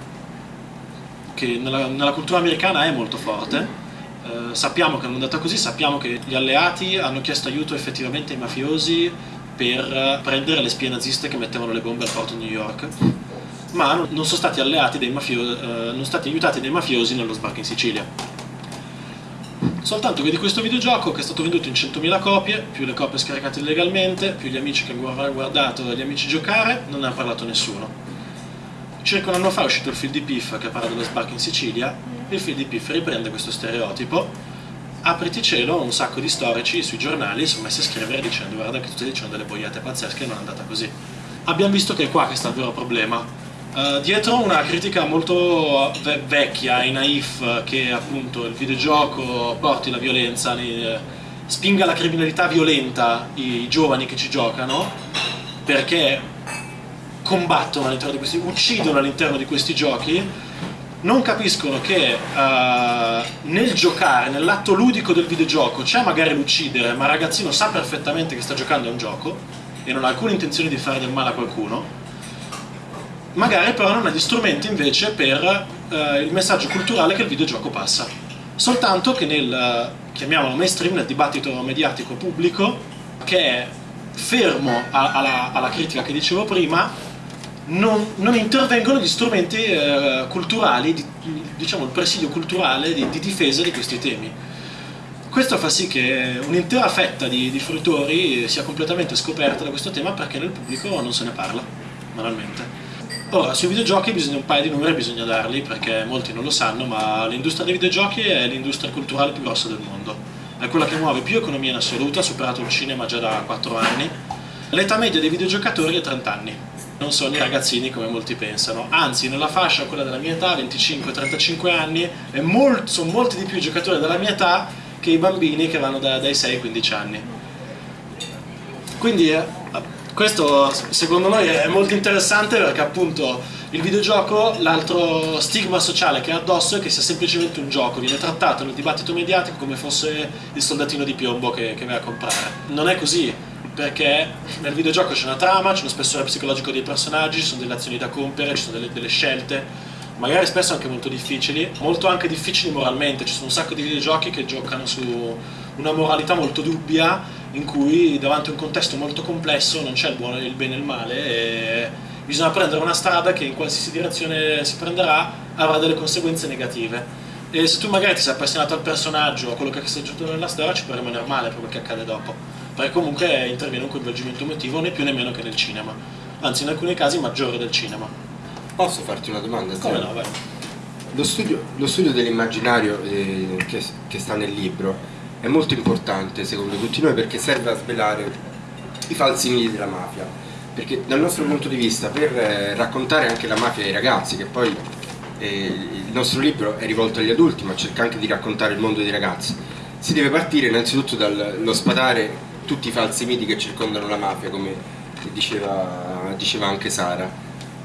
che nella, nella, cultura americana è molto forte. Uh, sappiamo che non è andata così, sappiamo che gli alleati hanno chiesto aiuto effettivamente ai mafiosi per prendere le spie naziste che mettevano le bombe al porto di New York, ma non sono stati, mafiosi, uh, non sono stati aiutati dai mafiosi nello sbarco in Sicilia Soltanto che di questo videogioco che è stato venduto in 100.000 copie, più le copie scaricate illegalmente, più gli amici che hanno guardato e gli amici giocare, non ne ha parlato nessuno. Circa un anno fa è uscito il film di Piff che parla dello sbarco in Sicilia, il film di Piff riprende questo stereotipo, apriti cielo, un sacco di storici sui giornali sono messi a scrivere dicendo guarda che tutti dicendo delle boiate pazzesche e non è andata così. Abbiamo visto che è qua che sta il vero problema, Uh, dietro una critica molto ve vecchia e naif che appunto il videogioco porti la violenza, ne, spinga la criminalità violenta i, i giovani che ci giocano perché combattono all'interno di questi, uccidono all'interno di questi giochi non capiscono che uh, nel giocare, nell'atto ludico del videogioco c'è magari l'uccidere, ma il ragazzino sa perfettamente che sta giocando a un gioco e non ha alcuna intenzione di fare del male a qualcuno magari però non ha gli strumenti invece per eh, il messaggio culturale che il videogioco passa. Soltanto che nel, chiamiamolo mainstream, nel dibattito mediatico pubblico, che è fermo a, alla, alla, critica che dicevo prima, non, non intervengono gli strumenti eh, culturali, di, diciamo il presidio culturale di, di, difesa di questi temi. Questo fa sì che un'intera fetta di, di fruitori sia completamente scoperta da questo tema perché nel pubblico non se ne parla, banalmente. Ora, sui videogiochi bisogna un paio di numeri bisogna darli perché molti non lo sanno, ma l'industria dei videogiochi è l'industria culturale più grossa del mondo. È quella che muove più economia in assoluto, ha superato il cinema già da 4 anni. L'età media dei videogiocatori è 30 anni, non sono i ragazzini come molti pensano, anzi nella fascia, quella della mia età, 25-35 anni, molt, sono molti di più i giocatori della mia età che i bambini che vanno da, dai 6-15 anni. Quindi eh, questo secondo noi è molto interessante perché appunto il videogioco, l'altro stigma sociale che ha addosso è che sia semplicemente un gioco, viene trattato nel dibattito mediatico come fosse il soldatino di piombo che, che vai a comprare. Non è così, perché nel videogioco c'è una trama, c'è uno spessore psicologico dei personaggi, ci sono delle azioni da compiere, ci sono delle, delle scelte, magari spesso anche molto difficili, molto anche difficili moralmente, ci sono un sacco di videogiochi che giocano su una moralità molto dubbia in cui davanti a un contesto molto complesso non c'è il buono, il bene e il male e bisogna prendere una strada che in qualsiasi direzione si prenderà avrà delle conseguenze negative. E se tu magari ti sei appassionato al personaggio o a quello che è successo nella storia ci può rimanere male per quel che accade dopo. Perché comunque interviene un coinvolgimento emotivo né più né meno che nel cinema. Anzi in alcuni casi maggiore del cinema. Posso farti una domanda? come no vai. Lo studio, lo studio dell'immaginario eh, che, che sta nel libro è molto importante secondo tutti noi perché serve a svelare i falsi miti della mafia perché dal nostro punto di vista per eh, raccontare anche la mafia ai ragazzi che poi eh, il nostro libro è rivolto agli adulti ma cerca anche di raccontare il mondo dei ragazzi si deve partire innanzitutto dallo spadare tutti i falsi miti che circondano la mafia come diceva, diceva anche Sara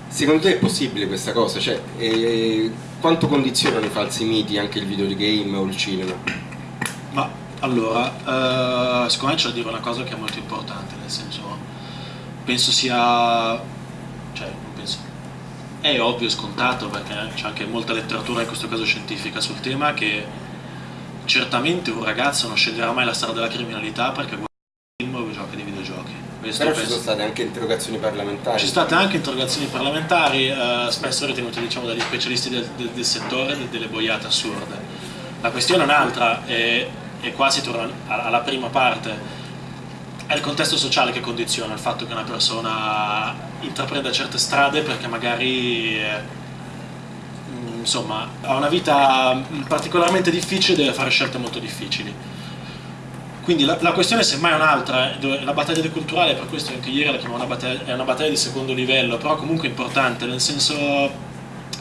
secondo te è possibile questa cosa? Cioè, eh, quanto condizionano i falsi miti anche il videogame o il cinema? Ma allora, eh, secondo me c'è da dire una cosa che è molto importante, nel senso, penso sia, cioè, non penso, è ovvio e scontato perché c'è anche molta letteratura, in questo caso scientifica, sul tema che certamente un ragazzo non sceglierà mai la strada della criminalità perché guarda film o gioca di videogiochi. Questo Però ci sono state anche interrogazioni parlamentari. Ci sono state anche interrogazioni parlamentari, eh, spesso ritenute diciamo, dagli specialisti del, del, del settore, delle boiate assurde. La questione è un'altra, è e qua si torna alla prima parte, è il contesto sociale che condiziona il fatto che una persona intraprenda certe strade perché magari mm, insomma, ha una vita particolarmente difficile e deve fare scelte molto difficili. Quindi la, la questione semmai è un'altra, la battaglia culturale, per questo anche ieri la chiamo una battaglia, è una battaglia di secondo livello, però comunque importante, nel senso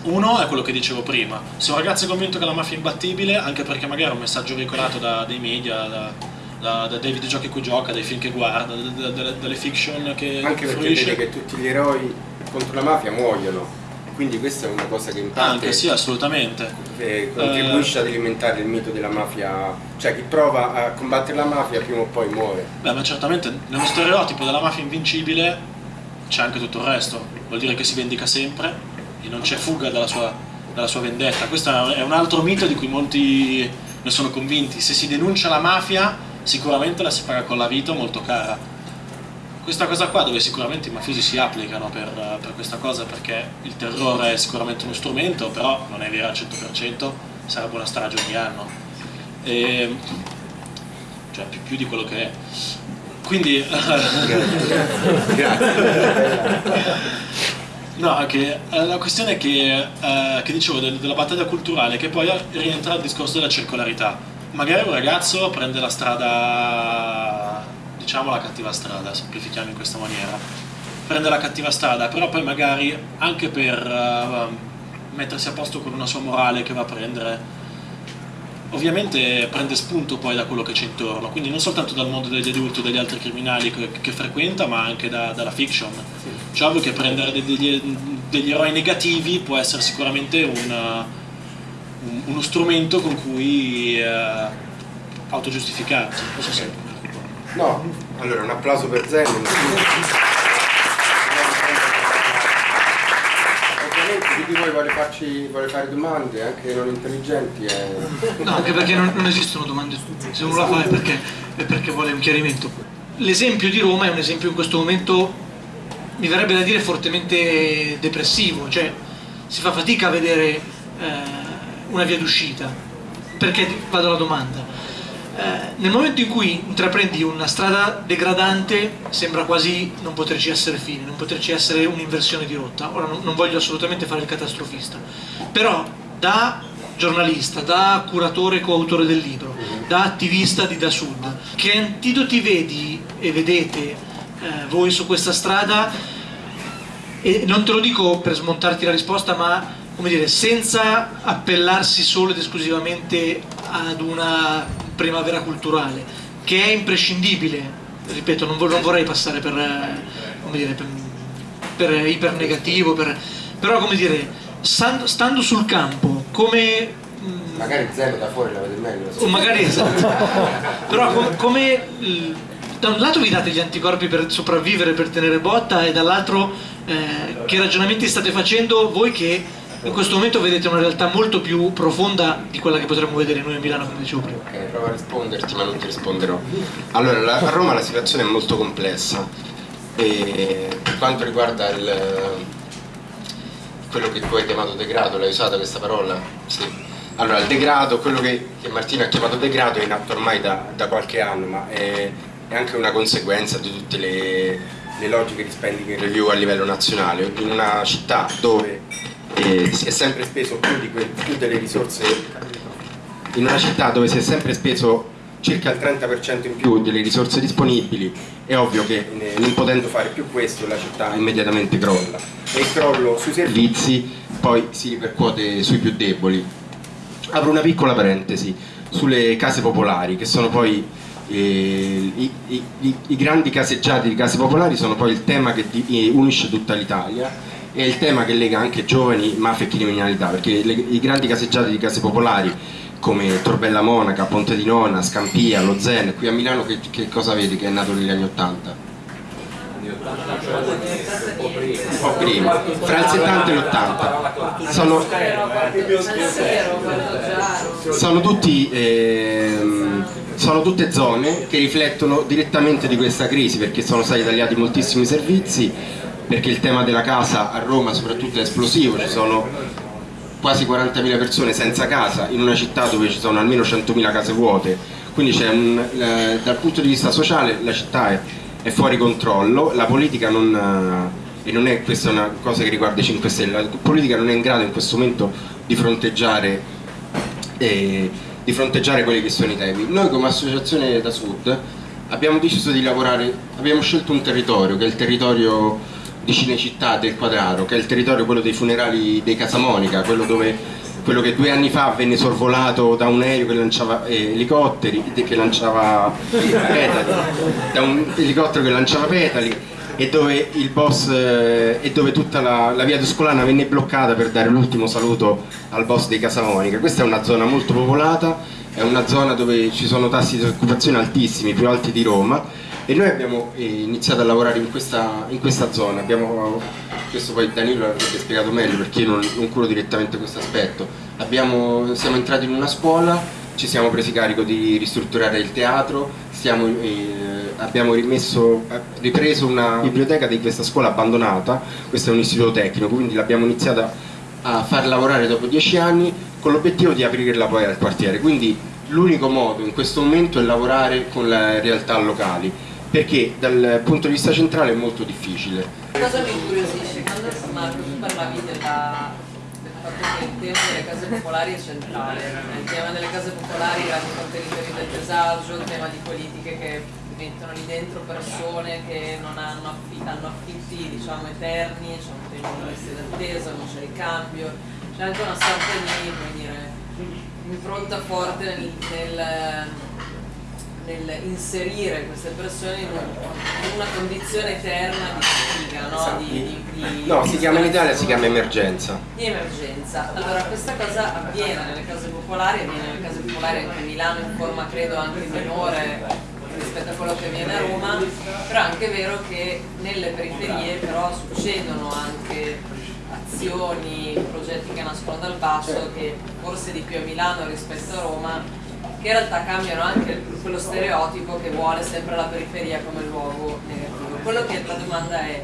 uno è quello che dicevo prima, se un ragazzo è convinto che la mafia è imbattibile, anche perché magari è un messaggio veicolato da dei media, da, da, da, dai videogiochi a cui gioca, dai film che guarda, da, dalle fiction che Anche perché fruisce. vede che tutti gli eroi contro la mafia muoiono, quindi questa è una cosa che in parte Anche sì, assolutamente. Eh, contribuisce uh, ad alimentare il mito della mafia, cioè chi prova a combattere la mafia prima o poi muore. Beh, ma certamente nello stereotipo della mafia invincibile c'è anche tutto il resto, vuol dire che si vendica sempre e non c'è fuga dalla sua, dalla sua vendetta. Questo è un altro mito di cui molti ne sono convinti. Se si denuncia la mafia, sicuramente la si paga con la vita molto cara. Questa cosa qua dove sicuramente i mafiosi si applicano per, per questa cosa perché il terrore è sicuramente uno strumento, però non è vero al 100%, sarebbe una strage ogni anno. E, cioè più, più di quello che è. Quindi... Grazie. Grazie. No, che, eh, la questione che, eh, che dicevo del, della battaglia culturale, che poi rientra al discorso della circolarità. Magari un ragazzo prende la strada, diciamo la cattiva strada, semplifichiamo in questa maniera, prende la cattiva strada, però poi magari anche per uh, mettersi a posto con una sua morale che va a prendere, ovviamente prende spunto poi da quello che c'è intorno, quindi non soltanto dal mondo degli adulti o degli altri criminali che, che frequenta, ma anche da, dalla fiction. Sì. Cioè, ovvio che prendere degli, degli, eroi negativi può essere sicuramente una, un, uno strumento con cui eh, autogiustificarsi. So okay. No, allora un applauso per Zen. Voi vuole, farci, vuole fare domande, anche non intelligenti? È... No, anche perché non, non, esistono domande se uno la fa è perché, è perché vuole un chiarimento. L'esempio di Roma è un esempio in questo momento, mi verrebbe da dire, fortemente depressivo, cioè si fa fatica a vedere eh, una via d'uscita. Perché vado alla domanda? Eh, nel momento in cui intraprendi una strada degradante sembra quasi non poterci essere fine, non poterci essere un'inversione di rotta. Ora non, non voglio assolutamente fare il catastrofista, però da giornalista, da curatore e coautore del libro, da attivista di Da Sud, che antidoti vedi e vedete eh, voi su questa strada? E non te lo dico per smontarti la risposta, ma come dire, senza appellarsi solo ed esclusivamente ad una primavera culturale, che è imprescindibile ripeto, non, vor- non vorrei passare per, eh, dire, per, per ipernegativo, per, però come dire, stando, stando sul campo, come magari zero da fuori la vede meglio o magari esatto. Però com- come da un lato vi date gli anticorpi per sopravvivere per tenere botta e dall'altro eh, che ragionamenti state facendo voi che in questo momento vedete una realtà molto più profonda di quella che potremmo vedere noi a Milano come dicevo prima ok provo a risponderti ma non ti risponderò allora la, a Roma la situazione è molto complessa e per quanto riguarda il, quello che tu hai chiamato degrado l'hai usata questa parola? sì allora, il degrado, quello che, che Martino ha chiamato degrado è in atto ormai da, da qualche anno, ma è, è, anche una conseguenza di tutte le, le logiche di spending review a livello nazionale. In una città dove si è sempre speso più, di que, più delle risorse, in una città dove si è sempre speso circa il 30% in più delle risorse disponibili, è ovvio che non potendo fare più questo la città immediatamente crolla. E il crollo sui servizi? Poi si ripercuote sui più deboli. Apro una piccola parentesi sulle case popolari che sono poi eh, i, i, i, i, grandi caseggiati di case popolari sono poi il tema che di, eh, unisce tutta l'Italia e il tema che lega anche giovani, mafia e criminalità perché le, i grandi caseggiati di case popolari come Torbella Monaca, Ponte di Nona, Scampia, Lo Zen, qui a Milano che, che cosa vedi che è nato negli anni Ottanta? un po' prima, fra il 70 e l'80. Sono, sono, tutti, ehm, sono tutte zone che riflettono direttamente di questa crisi perché sono stati tagliati moltissimi servizi, perché il tema della casa a Roma soprattutto è esplosivo, ci sono quasi 40.000 persone senza casa in una città dove ci sono almeno 100.000 case vuote, quindi un, eh, dal punto di vista sociale la città è, è fuori controllo, la politica non e non è questa una cosa che riguarda i 5 Stelle, la politica non è in grado in questo momento di fronteggiare, eh, di fronteggiare quelli che sono i temi. Noi come associazione da Sud abbiamo deciso di lavorare, abbiamo scelto un territorio che è il territorio di Cinecittà del Quadraro, che è il territorio quello dei funerali dei Casamonica, quello dove quello che due anni fa venne sorvolato da un aereo che lanciava eh, elicotteri, che lanciava petali, da un elicottero che lanciava petali e dove boss eh, e dove tutta la, la via Tuscolana venne bloccata per dare l'ultimo saluto al boss dei Casamonica. Questa è una zona molto popolata, è una zona dove ci sono tassi di occupazione altissimi, più alti di Roma e noi abbiamo eh, iniziato a lavorare in questa, in questa zona. Abbiamo, questo poi Danilo l'avrebbe spiegato meglio perché io non, non curo direttamente questo aspetto. Abbiamo, siamo entrati in una scuola, ci siamo presi carico di ristrutturare il teatro, stiamo eh, abbiamo rimesso, ripreso una biblioteca di questa scuola abbandonata, questo è un istituto tecnico, quindi l'abbiamo iniziata a far lavorare dopo dieci anni con l'obiettivo di aprirla poi al quartiere. Quindi l'unico modo in questo momento è lavorare con le realtà locali, perché dal punto di vista centrale è molto difficile. Cosa mi incuriosisce? Quando tu parlavi della, del fatto che il tema delle case popolari è centrale, il tema delle case popolari anche con territori del disagio, il tema di politiche che mettono lì dentro persone che non hanno, affitti, hanno affitti diciamo, eterni, c'è un tempo di liste d'attesa, non c'è ricambio, c'è anche una sorta di impronta forte nel, nel, nel, inserire queste persone in, una condizione eterna di sfiga, no? Esatto. Di, di, di, no, si chiama in Italia, si chiama emergenza. Di emergenza. Allora questa cosa avviene nelle case popolari, avviene nelle case popolari anche a Milano in forma credo anche minore rispetto a quello che avviene a Roma, però è anche vero che nelle periferie però succedono anche azioni, progetti che nascono dal basso, che forse di più a Milano rispetto a Roma, che in realtà cambiano anche quello stereotipo che vuole sempre la periferia come luogo negativo. Quello che la domanda è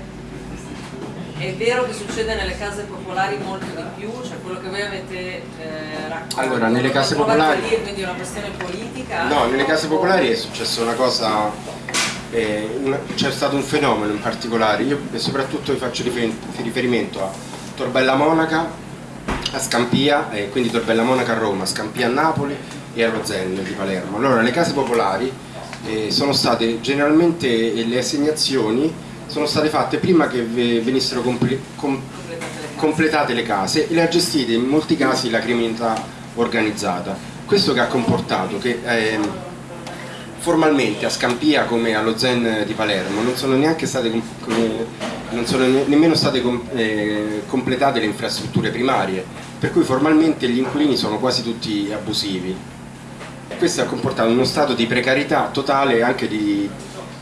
è vero che succede nelle case popolari molto di più, cioè quello che voi avete eh, raccontato. Allora, nelle case popolari. Lì, quindi è una questione politica? No, nelle case popolari è successa una cosa. Eh, c'è stato un fenomeno in particolare, io soprattutto vi faccio riferimento a Torbella Monaca, a Scampia, eh, quindi Torbella Monaca a Roma, Scampia a Napoli e a Rozenno di Palermo. Allora, le case popolari eh, sono state generalmente le assegnazioni sono state fatte prima che venissero comple com completate le case e le ha gestite in molti casi la criminalità organizzata. Questo che ha comportato che eh, formalmente a Scampia come allo Zen di Palermo non sono state, non sono nemmeno state eh, completate le infrastrutture primarie, per cui formalmente gli inquilini sono quasi tutti abusivi. Questo ha comportato uno stato di precarietà totale e anche di,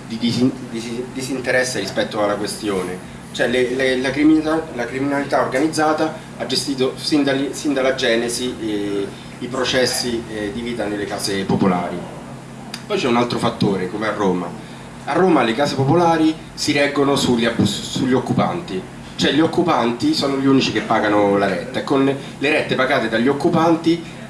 di, di disinteresse rispetto alla questione. Cioè le, le, la, criminalità, la, criminalità, organizzata ha gestito sin, da, sin dalla genesi eh, i processi eh, di vita nelle case popolari. Poi c'è un altro fattore, come a Roma. A Roma le case popolari si reggono sugli, sugli occupanti, cioè gli occupanti sono gli unici che pagano la retta e con le rette pagate dagli occupanti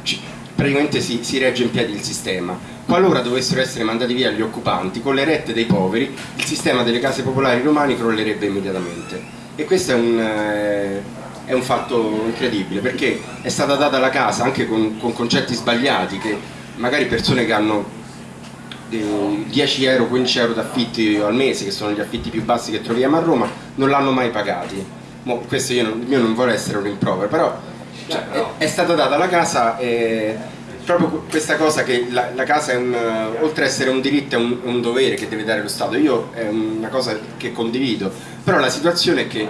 praticamente si, si, regge in piedi il sistema. Qualora dovessero essere mandati via gli occupanti, con le rette dei poveri, il sistema delle case popolari romane crollerebbe immediatamente. E questo è un, eh, è un fatto incredibile, perché è stata data la casa anche con, con concetti sbagliati, che magari persone che hanno 10 euro, 15 euro d'affitti al mese, che sono gli affitti più bassi che troviamo a Roma, non l'hanno mai pagati. Mo, questo io non, io non vorrei essere un rimprovero, però, cioè, è, è, stata data la casa e proprio questa cosa che la, la casa è un, oltre ad essere un diritto è un, un, dovere che deve dare lo Stato, io è una cosa che condivido, però la situazione è che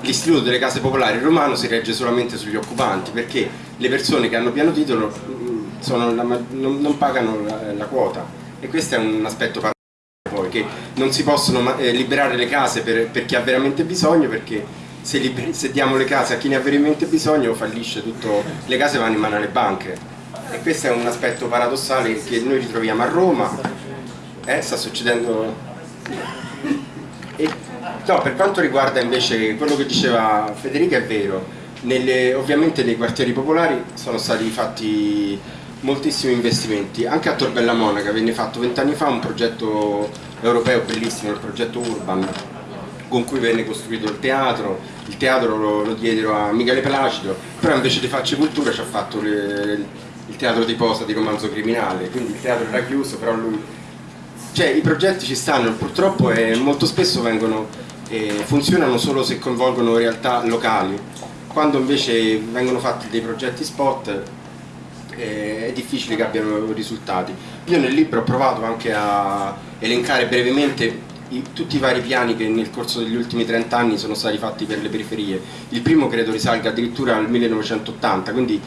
l'istituto delle case popolari romano si regge solamente sugli occupanti perché le persone che hanno piano titolo mm, sono, non, non, pagano la, la quota. E questo è un aspetto poi che non si possono eh, liberare le case per, per, chi ha veramente bisogno perché se, liber- se, diamo le case a chi ne ha veramente bisogno fallisce tutto, le case vanno in mano alle banche. E questo è un aspetto paradossale che noi ritroviamo a Roma. Eh, sta succedendo. E, no, per quanto riguarda invece quello che diceva Federica è vero. Nelle, ovviamente nei quartieri popolari sono stati fatti moltissimi investimenti, anche a Torbella Monaca venne fatto vent'anni fa un progetto europeo bellissimo, il progetto Urban, con cui venne costruito il teatro, il teatro lo, lo diedero a Michele Placido, però invece di Facce Cultura ci ha fatto le, il teatro di posa di romanzo criminale, quindi il teatro era chiuso, però lui... Cioè i progetti ci stanno, purtroppo eh, molto spesso vengono, eh, funzionano solo se coinvolgono realtà locali, quando invece vengono fatti dei progetti spot è difficile che abbiano risultati. Io nel libro ho provato anche a elencare brevemente i, tutti i vari piani che nel corso degli ultimi 30 anni sono stati fatti per le periferie. Il primo credo risalga addirittura al 1980, quindi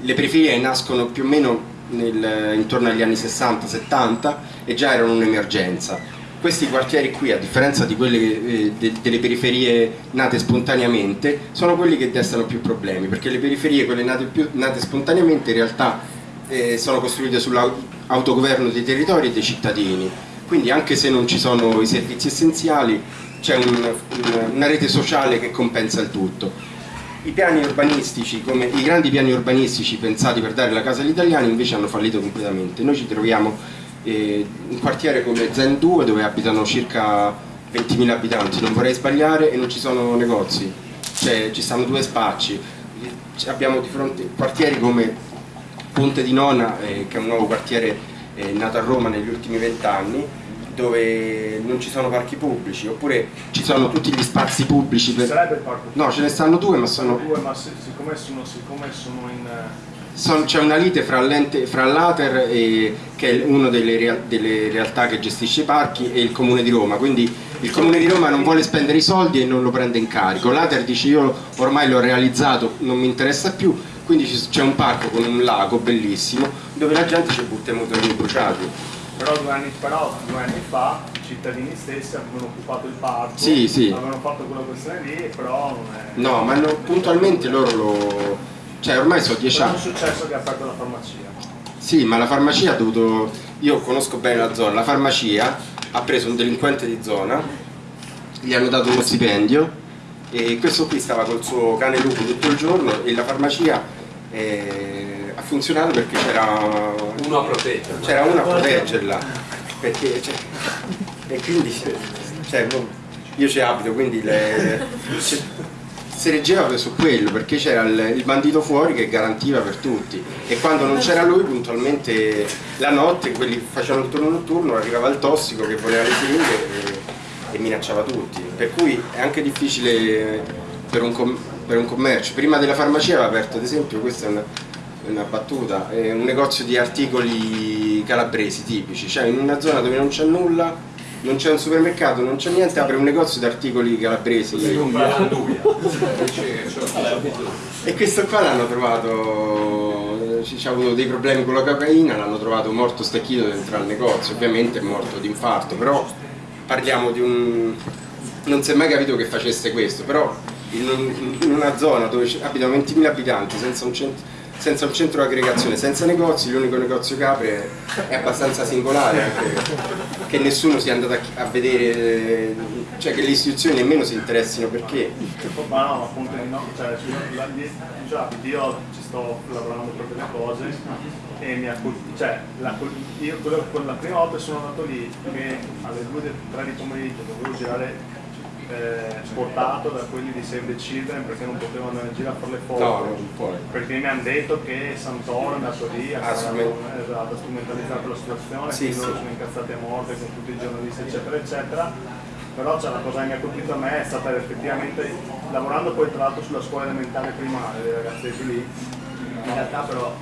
le periferie nascono più o meno nel, intorno agli anni 60-70 e già erano un'emergenza questi quartieri qui, a differenza di quelle eh, de, delle periferie nate spontaneamente, sono quelli che destano più problemi, perché le periferie, quelle nate, più, nate spontaneamente, in realtà eh, sono costruite sull'autogoverno dei territori e dei cittadini. Quindi anche se non ci sono i servizi essenziali, c'è un, un, una rete sociale che compensa il tutto. I piani urbanistici, come i grandi piani urbanistici pensati per dare la casa agli italiani, invece hanno fallito completamente. Noi ci troviamo eh, un quartiere come Zen 2 dove abitano circa 20.000 abitanti, non vorrei sbagliare, e non ci sono negozi, cioè ci stanno due spacci. Abbiamo di fronte quartieri come Ponte di Nona, eh, che è un nuovo quartiere eh, nato a Roma negli ultimi vent'anni, dove non ci sono parchi pubblici, oppure ci sono tutti gli spazi pubblici. Per... Sarebbe il parco? No, ce ne stanno due, ma sono... Due, ma siccome sono, siccome sono in c'è una lite fra, fra l'Ater, che è una delle, real, delle, realtà che gestisce i parchi, e il Comune di Roma, quindi il Comune di Roma non vuole spendere i soldi e non lo prende in carico. L'Ater dice io ormai l'ho realizzato, non mi interessa più, quindi c'è un parco con un lago bellissimo dove la gente ci butta i motorini bruciati. Però due anni, però due anni fa i cittadini stessi avevano occupato il parco, sì, sì. avevano fatto quella questione lì, però è... No, ma no, puntualmente loro lo cioè ormai sono dieci anni. è successo che ha aperto la farmacia. Sì, ma la farmacia ha dovuto. Io conosco bene la zona, la farmacia ha preso un delinquente di zona, gli hanno dato uno stipendio e questo qui stava col suo cane lupo tutto il giorno e la farmacia eh, ha funzionato perché c'era uno a proteggerla. C'era uno a proteggerla. Perché, cioè, e quindi cioè, io ci abito, quindi le, si reggeva su quello perché c'era il, il, bandito fuori che garantiva per tutti e quando non c'era lui puntualmente la notte quelli facevano il turno notturno arrivava il tossico che voleva le siringhe e, e, minacciava tutti per cui è anche difficile per un, per un, commercio. Prima della farmacia aveva aperto ad esempio questa è una, una battuta, è un negozio di articoli calabresi tipici, cioè in una zona dove non c'è nulla, non c'è un supermercato, non c'è niente, apre un negozio di articoli calabresi. E questo qua l'hanno trovato, ci ha avuto dei problemi con la cocaina, l'hanno trovato morto stecchito dentro al negozio, ovviamente è morto di infarto, però parliamo di un... non si è mai capito che facesse questo, però in, una zona dove abitano 20.000 abitanti senza un centro senza un centro di aggregazione, senza negozi, l'unico negozio che apre è abbastanza singolare anche che nessuno sia andato a, vedere, cioè che le istituzioni nemmeno si interessino perché. Ma no, appunto no, cioè, io ci sto lavorando per delle cose e mi ha cioè, la, io quello, la prima volta sono andato lì che alle 2-3 di pomeriggio dovevo girare eh, sportato da quelli di Save the Children perché non potevano andare in giro a fare le foto. No, perché mi hanno detto che Santoro è andato lì a esatto, strumentalizzare la situazione sì, quindi sì. loro sono incazzati a morte con tutti i giornalisti eccetera eccetera. Però c'è una cosa che mi ha colpito a me è stata effettivamente lavorando poi tra l'altro sulla scuola elementare primaria dei ragazzetti lì in realtà però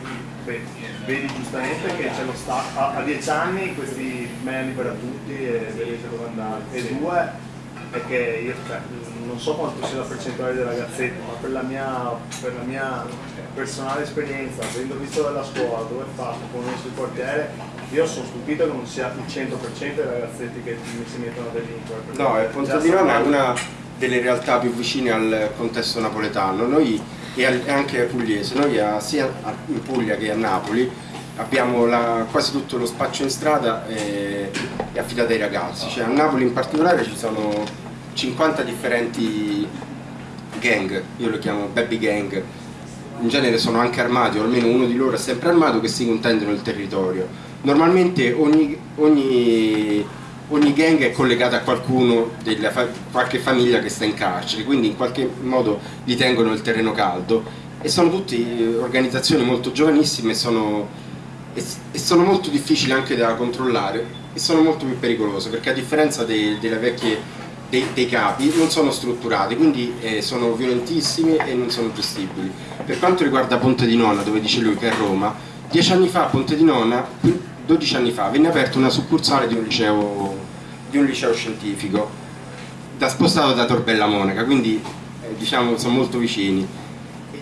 vedi giustamente che c'è lo staff a, a dieci anni questi me libera tutti e vedete dove andare. E due perché io cioè, non so quanto sia la percentuale dei ragazzetti, ma per la mia, per la mia personale esperienza, avendo visto dalla scuola dove è fatto, conosco il quartiere, io sono stupito che non sia il 100% dei ragazzetti che si mettono a delinquere. No, il Ponte di Nona è una delle realtà più vicine al contesto napoletano, noi e anche pugliese, noi sia in Puglia che a Napoli abbiamo la, quasi tutto lo spaccio in strada è, è affidato ai ragazzi, cioè a Napoli in particolare ci sono 50 differenti gang, io lo chiamo baby gang, in genere sono anche armati, o almeno uno di loro è sempre armato, che si contendono il territorio. Normalmente ogni, ogni, ogni gang è collegata a qualcuno, della, qualche famiglia che sta in carcere, quindi in qualche modo gli tengono il terreno caldo e sono tutte organizzazioni molto giovanissime e sono, e sono molto difficili anche da controllare e sono molto più pericolose perché a differenza dei, delle vecchie dei, dei, capi non sono strutturati, quindi eh, sono violentissimi e non sono gestibili. Per quanto riguarda Ponte di Nona, dove dice lui che è Roma, dieci anni fa a Ponte di Nona, 12 anni fa, venne aperta una succursale di un liceo, di un liceo scientifico, da, spostato da Torbella Monaca, quindi eh, diciamo sono molto vicini.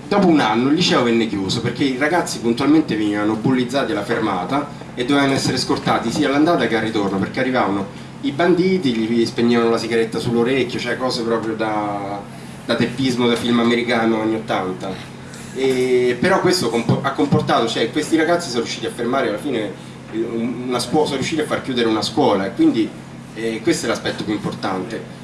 Dopo un anno il liceo venne chiuso perché i ragazzi puntualmente venivano bullizzati alla fermata e dovevano essere scortati sia all'andata che al ritorno perché arrivavano i banditi gli spegnevano la sigaretta sull'orecchio, cioè cose proprio da, da teppismo da film americano anni 80. E, però questo ha comportato, cioè questi ragazzi sono riusciti a fermare alla fine una scuola, sono riusciti a far chiudere una scuola e quindi eh, questo è l'aspetto più importante.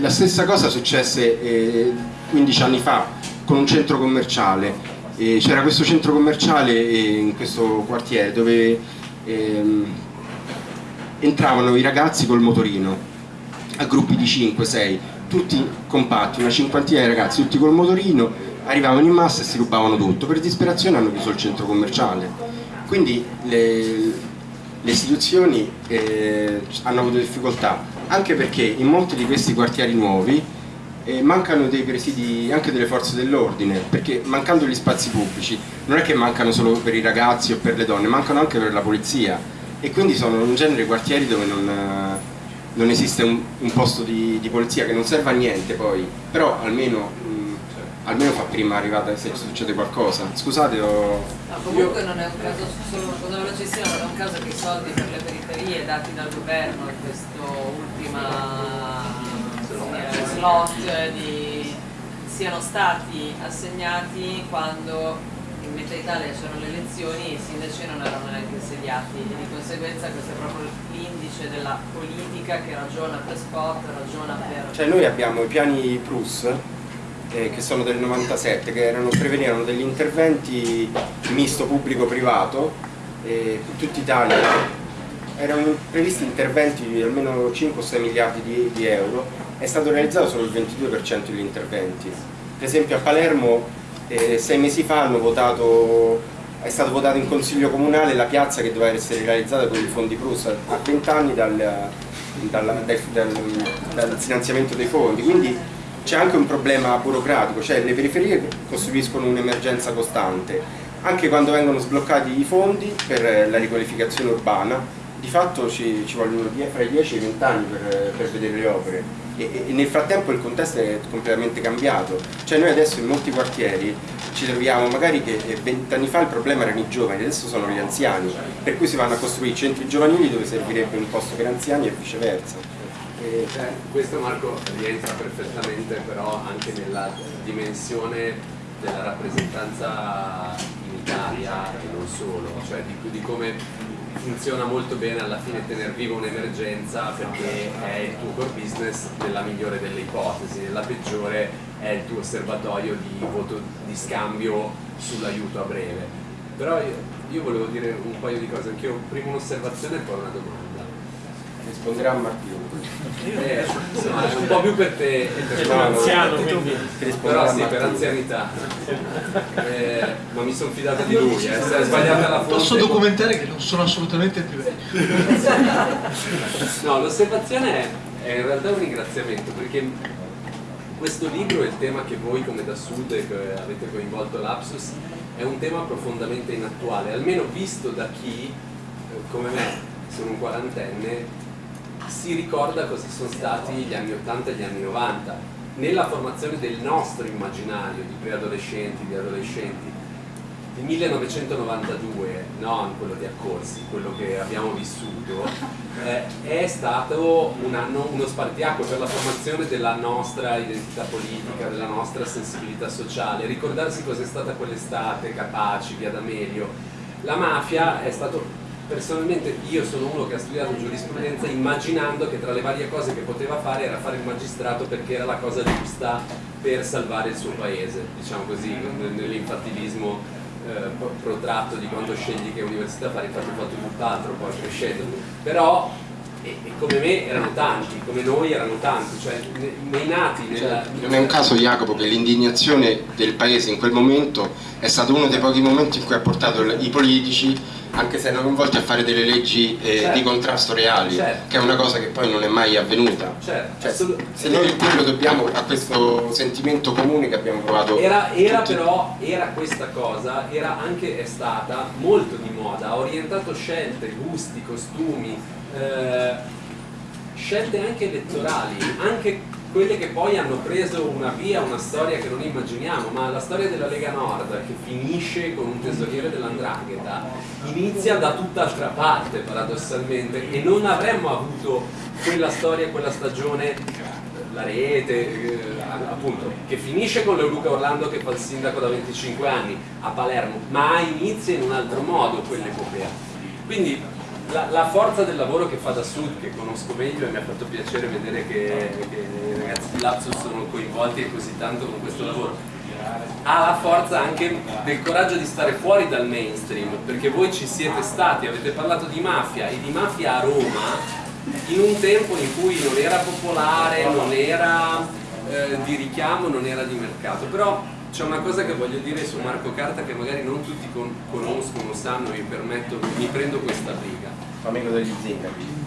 La stessa cosa successe eh, 15 anni fa con un centro commerciale, eh, c'era questo centro commerciale eh, in questo quartiere dove ehm, entravano i ragazzi col motorino a gruppi di 5-6 tutti compatti, una cinquantina di ragazzi tutti col motorino arrivavano in massa e si rubavano tutto. Per disperazione hanno chiuso il centro commerciale. Quindi le, le istituzioni eh, hanno avuto difficoltà anche perché in molti di questi quartieri nuovi eh, mancano dei presidi anche delle forze dell'ordine perché mancando gli spazi pubblici non è che mancano solo per i ragazzi o per le donne mancano anche per la polizia e quindi sono in genere quartieri dove non, non esiste un, un posto di, di, polizia che non serve a niente poi, però almeno, mh, almeno fa prima arrivata se succede qualcosa. Scusate ho... No, comunque non è un caso, solo una cosa non è un caso che i soldi per le periferie dati dal governo in questo ultima eh, slot di, siano stati assegnati quando in Meta Italia c'erano le elezioni e i sindaci non erano neanche insediati. E di conseguenza questo è proprio l'indice della politica che ragiona per sport, ragiona per... Cioè noi abbiamo i piani Plus eh, che sono del 97 che erano, prevedevano degli interventi misto pubblico-privato eh, in tutta Italia. Erano previsti interventi di almeno 5-6 miliardi di, di euro. È stato realizzato solo il 22% degli interventi. Per esempio a Palermo eh, sei mesi fa votato, è stato votato in consiglio comunale la piazza che doveva essere realizzata con i fondi Prus a 20 anni dal, dal, dal, dal finanziamento dei fondi, quindi c'è anche un problema burocratico, cioè le periferie costruiscono un'emergenza costante. Anche quando vengono sbloccati i fondi per la riqualificazione urbana, di fatto ci, ci vogliono fra i 10 e i 20 anni per, per vedere le opere e, e, nel frattempo il contesto è completamente cambiato, cioè noi adesso in molti quartieri ci troviamo magari che 20 anni fa il problema erano i giovani, adesso sono gli anziani, per cui si vanno a costruire centri giovanili dove servirebbe un posto per anziani e viceversa. E, cioè, questo Marco rientra perfettamente però anche nella dimensione della rappresentanza in Italia e non solo, cioè di, di come funziona molto bene alla fine tenere viva un'emergenza perché è il tuo core business nella migliore delle ipotesi, nella peggiore è il tuo osservatorio di voto di scambio sull'aiuto a breve. Però io, io, volevo dire un paio di cose, anch'io prima un'osservazione e poi una domanda. Risponderà Martino. Eh, insomma, è un po' più per te e per no, anziano, quindi. Però sì, per anzianità. Eh, ma mi sono fidato di lui, eh. se è sbagliata la fonte. Posso documentare che non sono assolutamente più vecchio. no, l'osservazione è, è in realtà un ringraziamento perché questo libro e il tema che voi come da Sud avete coinvolto l'Apsus è un tema profondamente inattuale, almeno visto da chi, eh, come me, sono un quarantenne, si ricorda cosa sono stati gli anni 80 e gli anni 90 nella formazione del nostro immaginario di preadolescenti, di adolescenti il 1992, non quello di Accorsi, quello che abbiamo vissuto, eh, è stato un anno, uno spartiacque per la formazione della nostra identità politica, della nostra sensibilità sociale, ricordarsi cos'è stata quell'estate, Capaci, Via D'Amelio. La mafia è stato personalmente io sono uno che ha studiato giurisprudenza immaginando che tra le varie cose che poteva fare era fare il magistrato perché era la cosa giusta per salvare il suo paese, diciamo così, nell'infantilismo eh, protratto di quando scegli che università fare, infatti ho fatto tutt'altro poi crescendo, però e, e, come me erano tanti, come noi erano tanti, cioè nei nati nella... Cioè, non è un caso Jacopo che l'indignazione del paese in quel momento è stato uno dei pochi momenti in cui ha portato i politici anche se erano coinvolti a fare delle leggi eh, certo. di contrasto reali, certo. che è una cosa che poi non è mai avvenuta. Certo. Cioè, se noi quello dobbiamo a questo sentimento comune che abbiamo provato. Era, era però, era questa cosa, era anche, è stata molto di moda, ha orientato scelte, gusti, costumi, eh, scelte anche elettorali, anche quelle che poi hanno preso una via, una storia che non immaginiamo, ma la storia della Lega Nord che finisce con un tesoriere dell'Andrangheta inizia da tutt'altra parte paradossalmente e non avremmo avuto quella storia, quella stagione, la rete, eh, appunto, che finisce con Leoluca Orlando che fa il sindaco da 25 anni a Palermo, ma inizia in un altro modo quell'epopea. Quindi la, la, forza del lavoro che fa da Sud, che conosco meglio e mi ha fatto piacere vedere che, che i ragazzi di Lapsus sono coinvolti così tanto con questo lavoro, ha la forza anche del coraggio di stare fuori dal mainstream, perché voi ci siete stati, avete parlato di mafia e di mafia a Roma in un tempo in cui non era popolare, non era eh, di richiamo, non era di mercato, però c'è una cosa che voglio dire su Marco Carta che magari non tutti con conoscono, sanno, mi permetto, mi prendo questa briga. Amico degli zingari.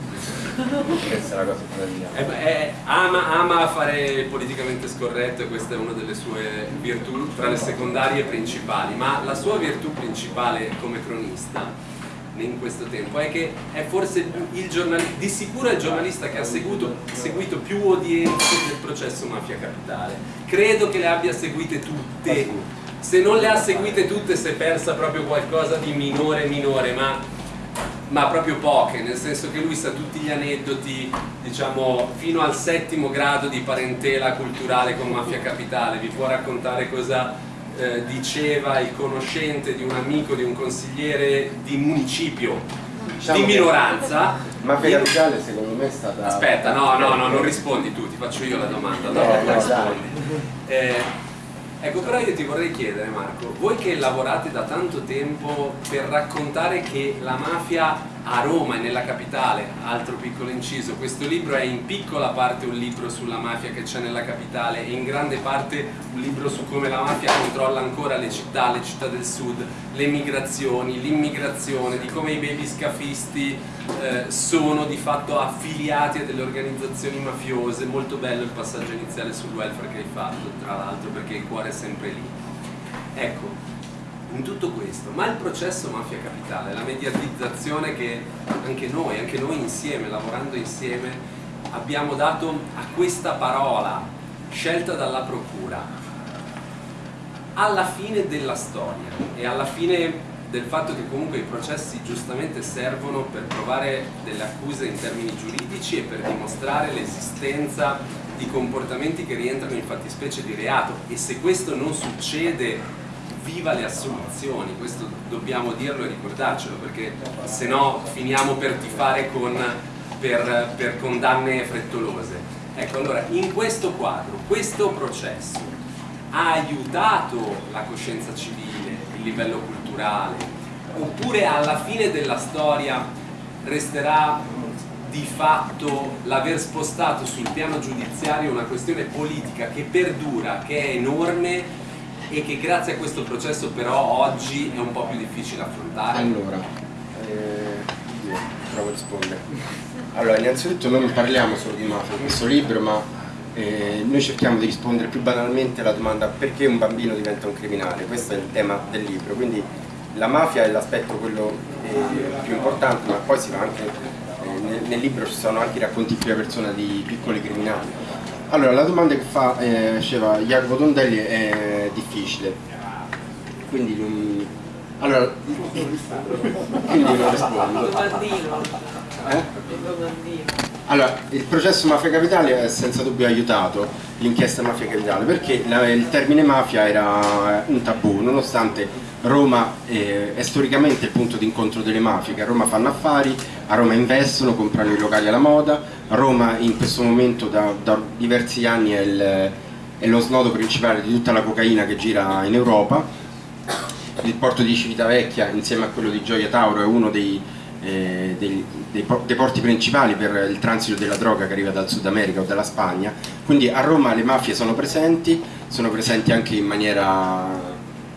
questa è la cosa fondamentale. Eh, eh, ama, ama fare politicamente scorretto e questa è una delle sue virtù tra le secondarie principali, ma la sua virtù principale come cronista in questo tempo è che è forse il giornalista, di sicuro è il giornalista che ha seguito, seguito più udienze del processo Mafia Capitale. Credo che le abbia seguite tutte, se non le ha seguite tutte si è persa proprio qualcosa di minore minore, ma, ma proprio poche, nel senso che lui sa tutti gli aneddoti, diciamo, fino al settimo grado di parentela culturale con Mafia Capitale, vi può raccontare cosa eh, diceva il conoscente di un amico, di un consigliere di municipio diciamo di minoranza. Mafia Capitale secondo me è stata... Aspetta, no, no, no, non rispondi tu, ti faccio io la domanda, no, no, rispondi. Eh, ecco, però io ti vorrei chiedere Marco, voi che lavorate da tanto tempo per raccontare che la mafia a Roma e nella capitale, altro piccolo inciso, questo libro è in piccola parte un libro sulla mafia che c'è nella capitale e in grande parte un libro su come la mafia controlla ancora le città, le città del sud, le migrazioni, l'immigrazione, di come i baby scafisti eh, sono di fatto affiliati a delle organizzazioni mafiose, molto bello il passaggio iniziale sul welfare che hai fatto, tra l'altro perché il cuore è sempre lì. Ecco, in tutto questo, ma il processo mafia capitale, la mediatizzazione che anche noi, anche noi insieme, lavorando insieme, abbiamo dato a questa parola scelta dalla procura, alla fine della storia e alla fine del fatto che comunque i processi giustamente servono per provare delle accuse in termini giuridici e per dimostrare l'esistenza di comportamenti che rientrano in fattispecie di reato. E se questo non succede viva le assoluzioni, questo dobbiamo dirlo e ricordarcelo perché se no finiamo per tifare con, per, per condanne frettolose. Ecco allora in questo quadro, questo processo ha aiutato la coscienza civile, il livello culturale oppure alla fine della storia resterà di fatto l'aver spostato sul piano giudiziario una questione politica che perdura, che è enorme e che grazie a questo processo però oggi è un po' più difficile affrontare? Allora, eh, io provo a rispondere. Allora, innanzitutto noi non parliamo solo di mafia questo libro, ma eh, noi cerchiamo di rispondere più banalmente alla domanda perché un bambino diventa un criminale, questo è il tema del libro, quindi la mafia è l'aspetto quello eh, più importante, ma poi si va anche, eh, nel, nel, libro ci sono anche i racconti in prima persona di piccoli criminali. Allora, la domanda che fa eh, Jacopo Tondelli è difficile, quindi non, allora, quindi non rispondo. Eh? Allora, il processo Mafia Capitale ha senza dubbio aiutato l'inchiesta Mafia Capitale perché la, il termine mafia era un tabù, nonostante Roma eh, è storicamente il punto di incontro delle mafie, che a Roma fanno affari, a Roma investono, comprano i locali alla moda, Roma in questo momento da, da diversi anni è, il, è, lo snodo principale di tutta la cocaina che gira in Europa, il porto di Civitavecchia insieme a quello di Gioia Tauro è uno dei, eh, dei, dei, dei porti principali per il transito della droga che arriva dal Sud America o dalla Spagna, quindi a Roma le mafie sono presenti, sono presenti anche in maniera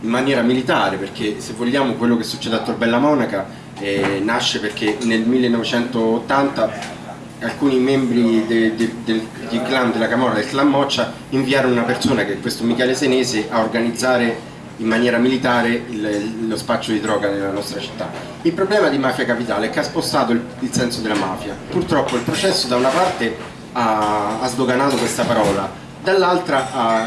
in maniera militare perché se vogliamo quello che succede a Torbella Monaca eh, nasce perché nel 1980 alcuni membri de, de, del, del clan della Camorra, del clan Moccia inviarono una persona che è questo Michele Senese a organizzare in maniera militare il, lo spaccio di droga nella nostra città. Il problema di Mafia Capitale è che ha spostato il, il senso della mafia. Purtroppo il processo da una parte ha, ha sdoganato questa parola, dall'altra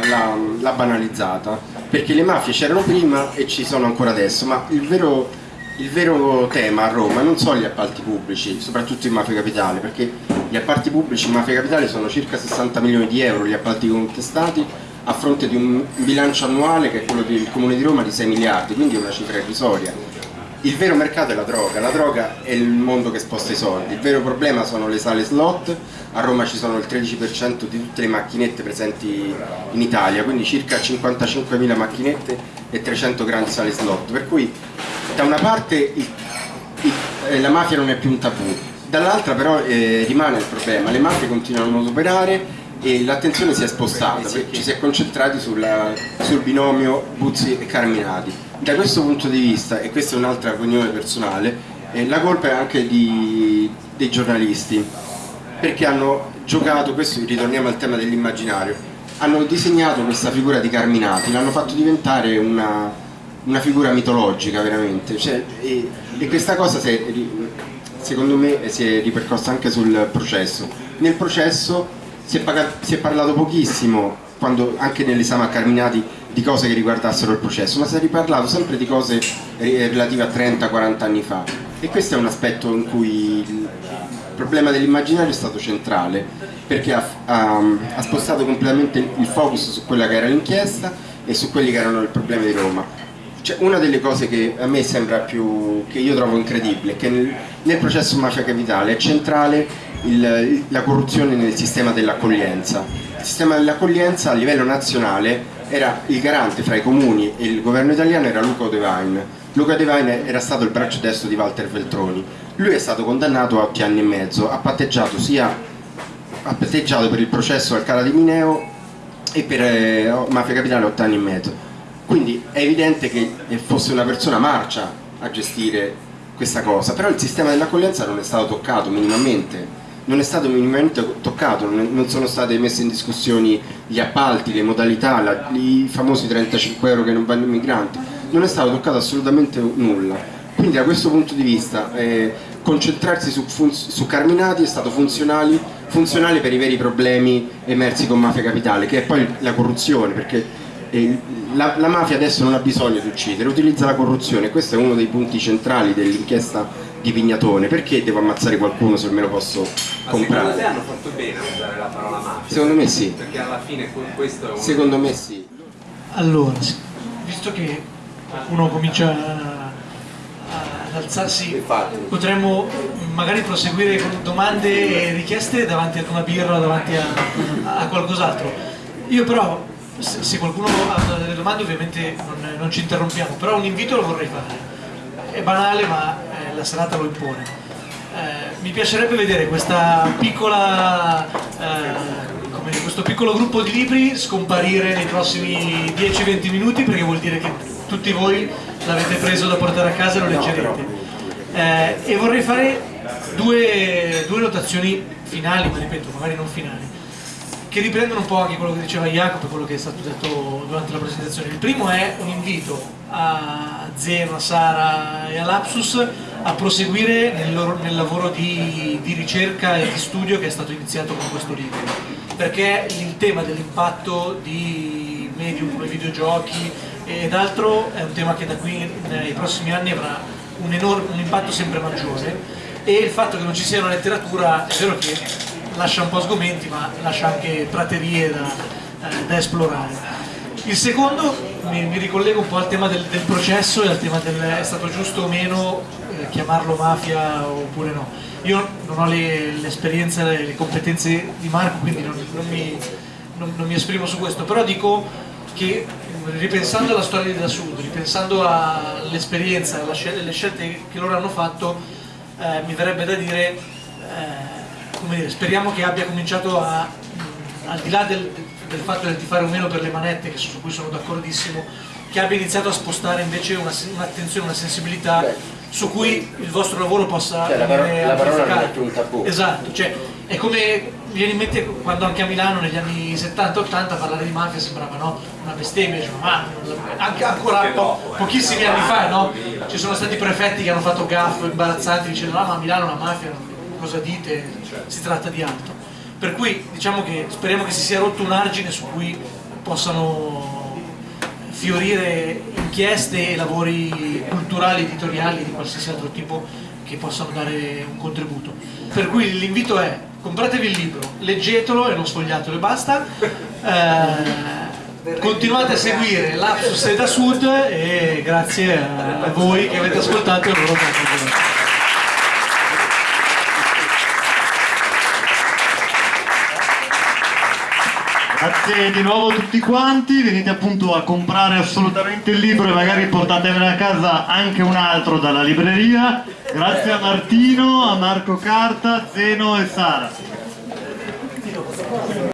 l'ha banalizzata perché le mafie c'erano prima e ci sono ancora adesso, ma il vero, il vero tema a Roma non sono gli appalti pubblici, soprattutto in Mafia Capitale, perché gli appalti pubblici in Mafia Capitale sono circa 60 milioni di euro gli appalti contestati a fronte di un bilancio annuale che è quello del Comune di Roma di 6 miliardi, quindi è una cifra irrisoria il vero mercato è la droga, la droga è il mondo che sposta i soldi, il vero problema sono le sale slot, a Roma ci sono il 13% di tutte le macchinette presenti in Italia, quindi circa 55.000 macchinette e 300 grandi sale slot, per cui da una parte il, il, eh, la mafia non è più un tabù, dall'altra però eh, rimane il problema, le mafie continuano ad operare e l'attenzione si è spostata, ci si è concentrati sulla, sul binomio Buzzi e Carminati da questo punto di vista, e questa è un'altra opinione personale, eh, la colpa è anche di, dei giornalisti, perché hanno giocato, questo ritorniamo al tema dell'immaginario, hanno disegnato questa figura di Carminati, l'hanno fatto diventare una, una figura mitologica veramente, cioè, e, e, questa cosa è, secondo me si è ripercossa anche sul processo. Nel processo si è, pagato, si è parlato pochissimo, quando, anche nell'esame a Carminati, di cose che riguardassero il processo, ma si è riparlato sempre di cose relative a 30-40 anni fa e questo è un aspetto in cui il problema dell'immaginario è stato centrale perché ha, ha, ha, spostato completamente il focus su quella che era l'inchiesta e su quelli che erano i problemi di Roma. Cioè, una delle cose che a me sembra più, che io trovo incredibile, è che nel, nel processo mafia capitale è centrale il, la corruzione nel sistema dell'accoglienza. Il sistema dell'accoglienza a livello nazionale era il garante fra i comuni e il governo italiano era Luca Devine. Luca Devine era stato il braccio destro di Walter Veltroni. Lui è stato condannato a 8 anni e mezzo, ha patteggiato sia ha patteggiato per il processo al Cala di Mineo e per eh, Mafia Capitale 8 anni e mezzo. Quindi è evidente che fosse una persona marcia a gestire questa cosa, però il sistema dell'accoglienza non è stato toccato minimamente non è stato minimamente toccato, non sono state messe in discussione gli appalti, le modalità, la, i famosi 35 euro che non vanno ai migranti, non è stato toccato assolutamente nulla. Quindi da questo punto di vista eh, concentrarsi su, su, Carminati è stato funzionale per i veri problemi emersi con Mafia Capitale, che è poi la corruzione, perché eh, la, la, mafia adesso non ha bisogno di uccidere, utilizza la corruzione, questo è uno dei punti centrali dell'inchiesta di Pignatone, perché devo ammazzare qualcuno se me lo posso Ma comprare? Secondo te hanno fatto bene a usare la parola mafia? Secondo me sì. Perché alla fine questo è un... Secondo me sì. Allora, visto che uno comincia ad alzarsi, potremmo magari proseguire con domande e richieste davanti ad una birra, davanti a, a qualcos'altro. Io però, se, qualcuno ha delle domande ovviamente non, non, ci interrompiamo, però un invito lo vorrei fare. È banale ma la serata lo impone. Eh, mi piacerebbe vedere questa piccola eh, come questo piccolo gruppo di libri scomparire nei prossimi 10-20 minuti perché vuol dire che tutti voi l'avete preso da portare a casa e lo leggerete. Eh, e vorrei fare due, due notazioni finali, ma ripeto, magari non finali, che riprendono un po' anche quello che diceva Jacopo e quello che è stato detto durante la presentazione. Il primo è un invito a Zeno, a Sara e a Lapsus a proseguire nel, loro, nel lavoro di, di ricerca e di studio che è stato iniziato con questo libro perché il tema dell'impatto di medium come videogiochi ed altro è un tema che da qui nei prossimi anni avrà un, enorme, un impatto sempre maggiore e il fatto che non ci sia una letteratura è vero che lascia un po' sgomenti ma lascia anche praterie da, eh, da esplorare. Il secondo mi, mi, ricollego un po' al tema del, del processo e al tema del è stato giusto o meno chiamarlo mafia oppure no. Io non ho l'esperienza e le competenze di Marco, quindi non, non, mi, non, non mi esprimo su questo, però dico che ripensando alla storia di Da Sud, ripensando all'esperienza, alle scelte che loro hanno fatto, eh, mi verrebbe da dire, eh, dire, speriamo che abbia cominciato a, al di là del, del fatto del tifare o meno per le manette, su cui sono d'accordissimo, che abbia iniziato a spostare invece un'attenzione, una, sensibilità Beh su cui il vostro lavoro possa cioè, la, parola non è più un tabù esatto, cioè, è come viene in mente quando anche a Milano negli anni 70-80 parlare di mafia sembrava no? una bestemmia cioè, ma anche ancora po pochissimi anni fa no? ci sono stati prefetti che hanno fatto gaff imbarazzanti dicendo ah, ma a Milano la mafia cosa dite si tratta di altro per cui diciamo che speriamo che si sia rotto un argine su cui possano fiorire inchieste e lavori culturali, editoriali di qualsiasi altro tipo che possano dare un contributo. Per cui l'invito è compratevi il libro, leggetelo e non sfogliatelo e basta. Eh, continuate a seguire Lapsus e da Sud e grazie a voi che avete ascoltato e loro che Grazie di nuovo a tutti quanti, venite appunto a comprare assolutamente il libro e magari portatevene a casa anche un altro dalla libreria. Grazie a Martino, a Marco Carta, Zeno e Sara.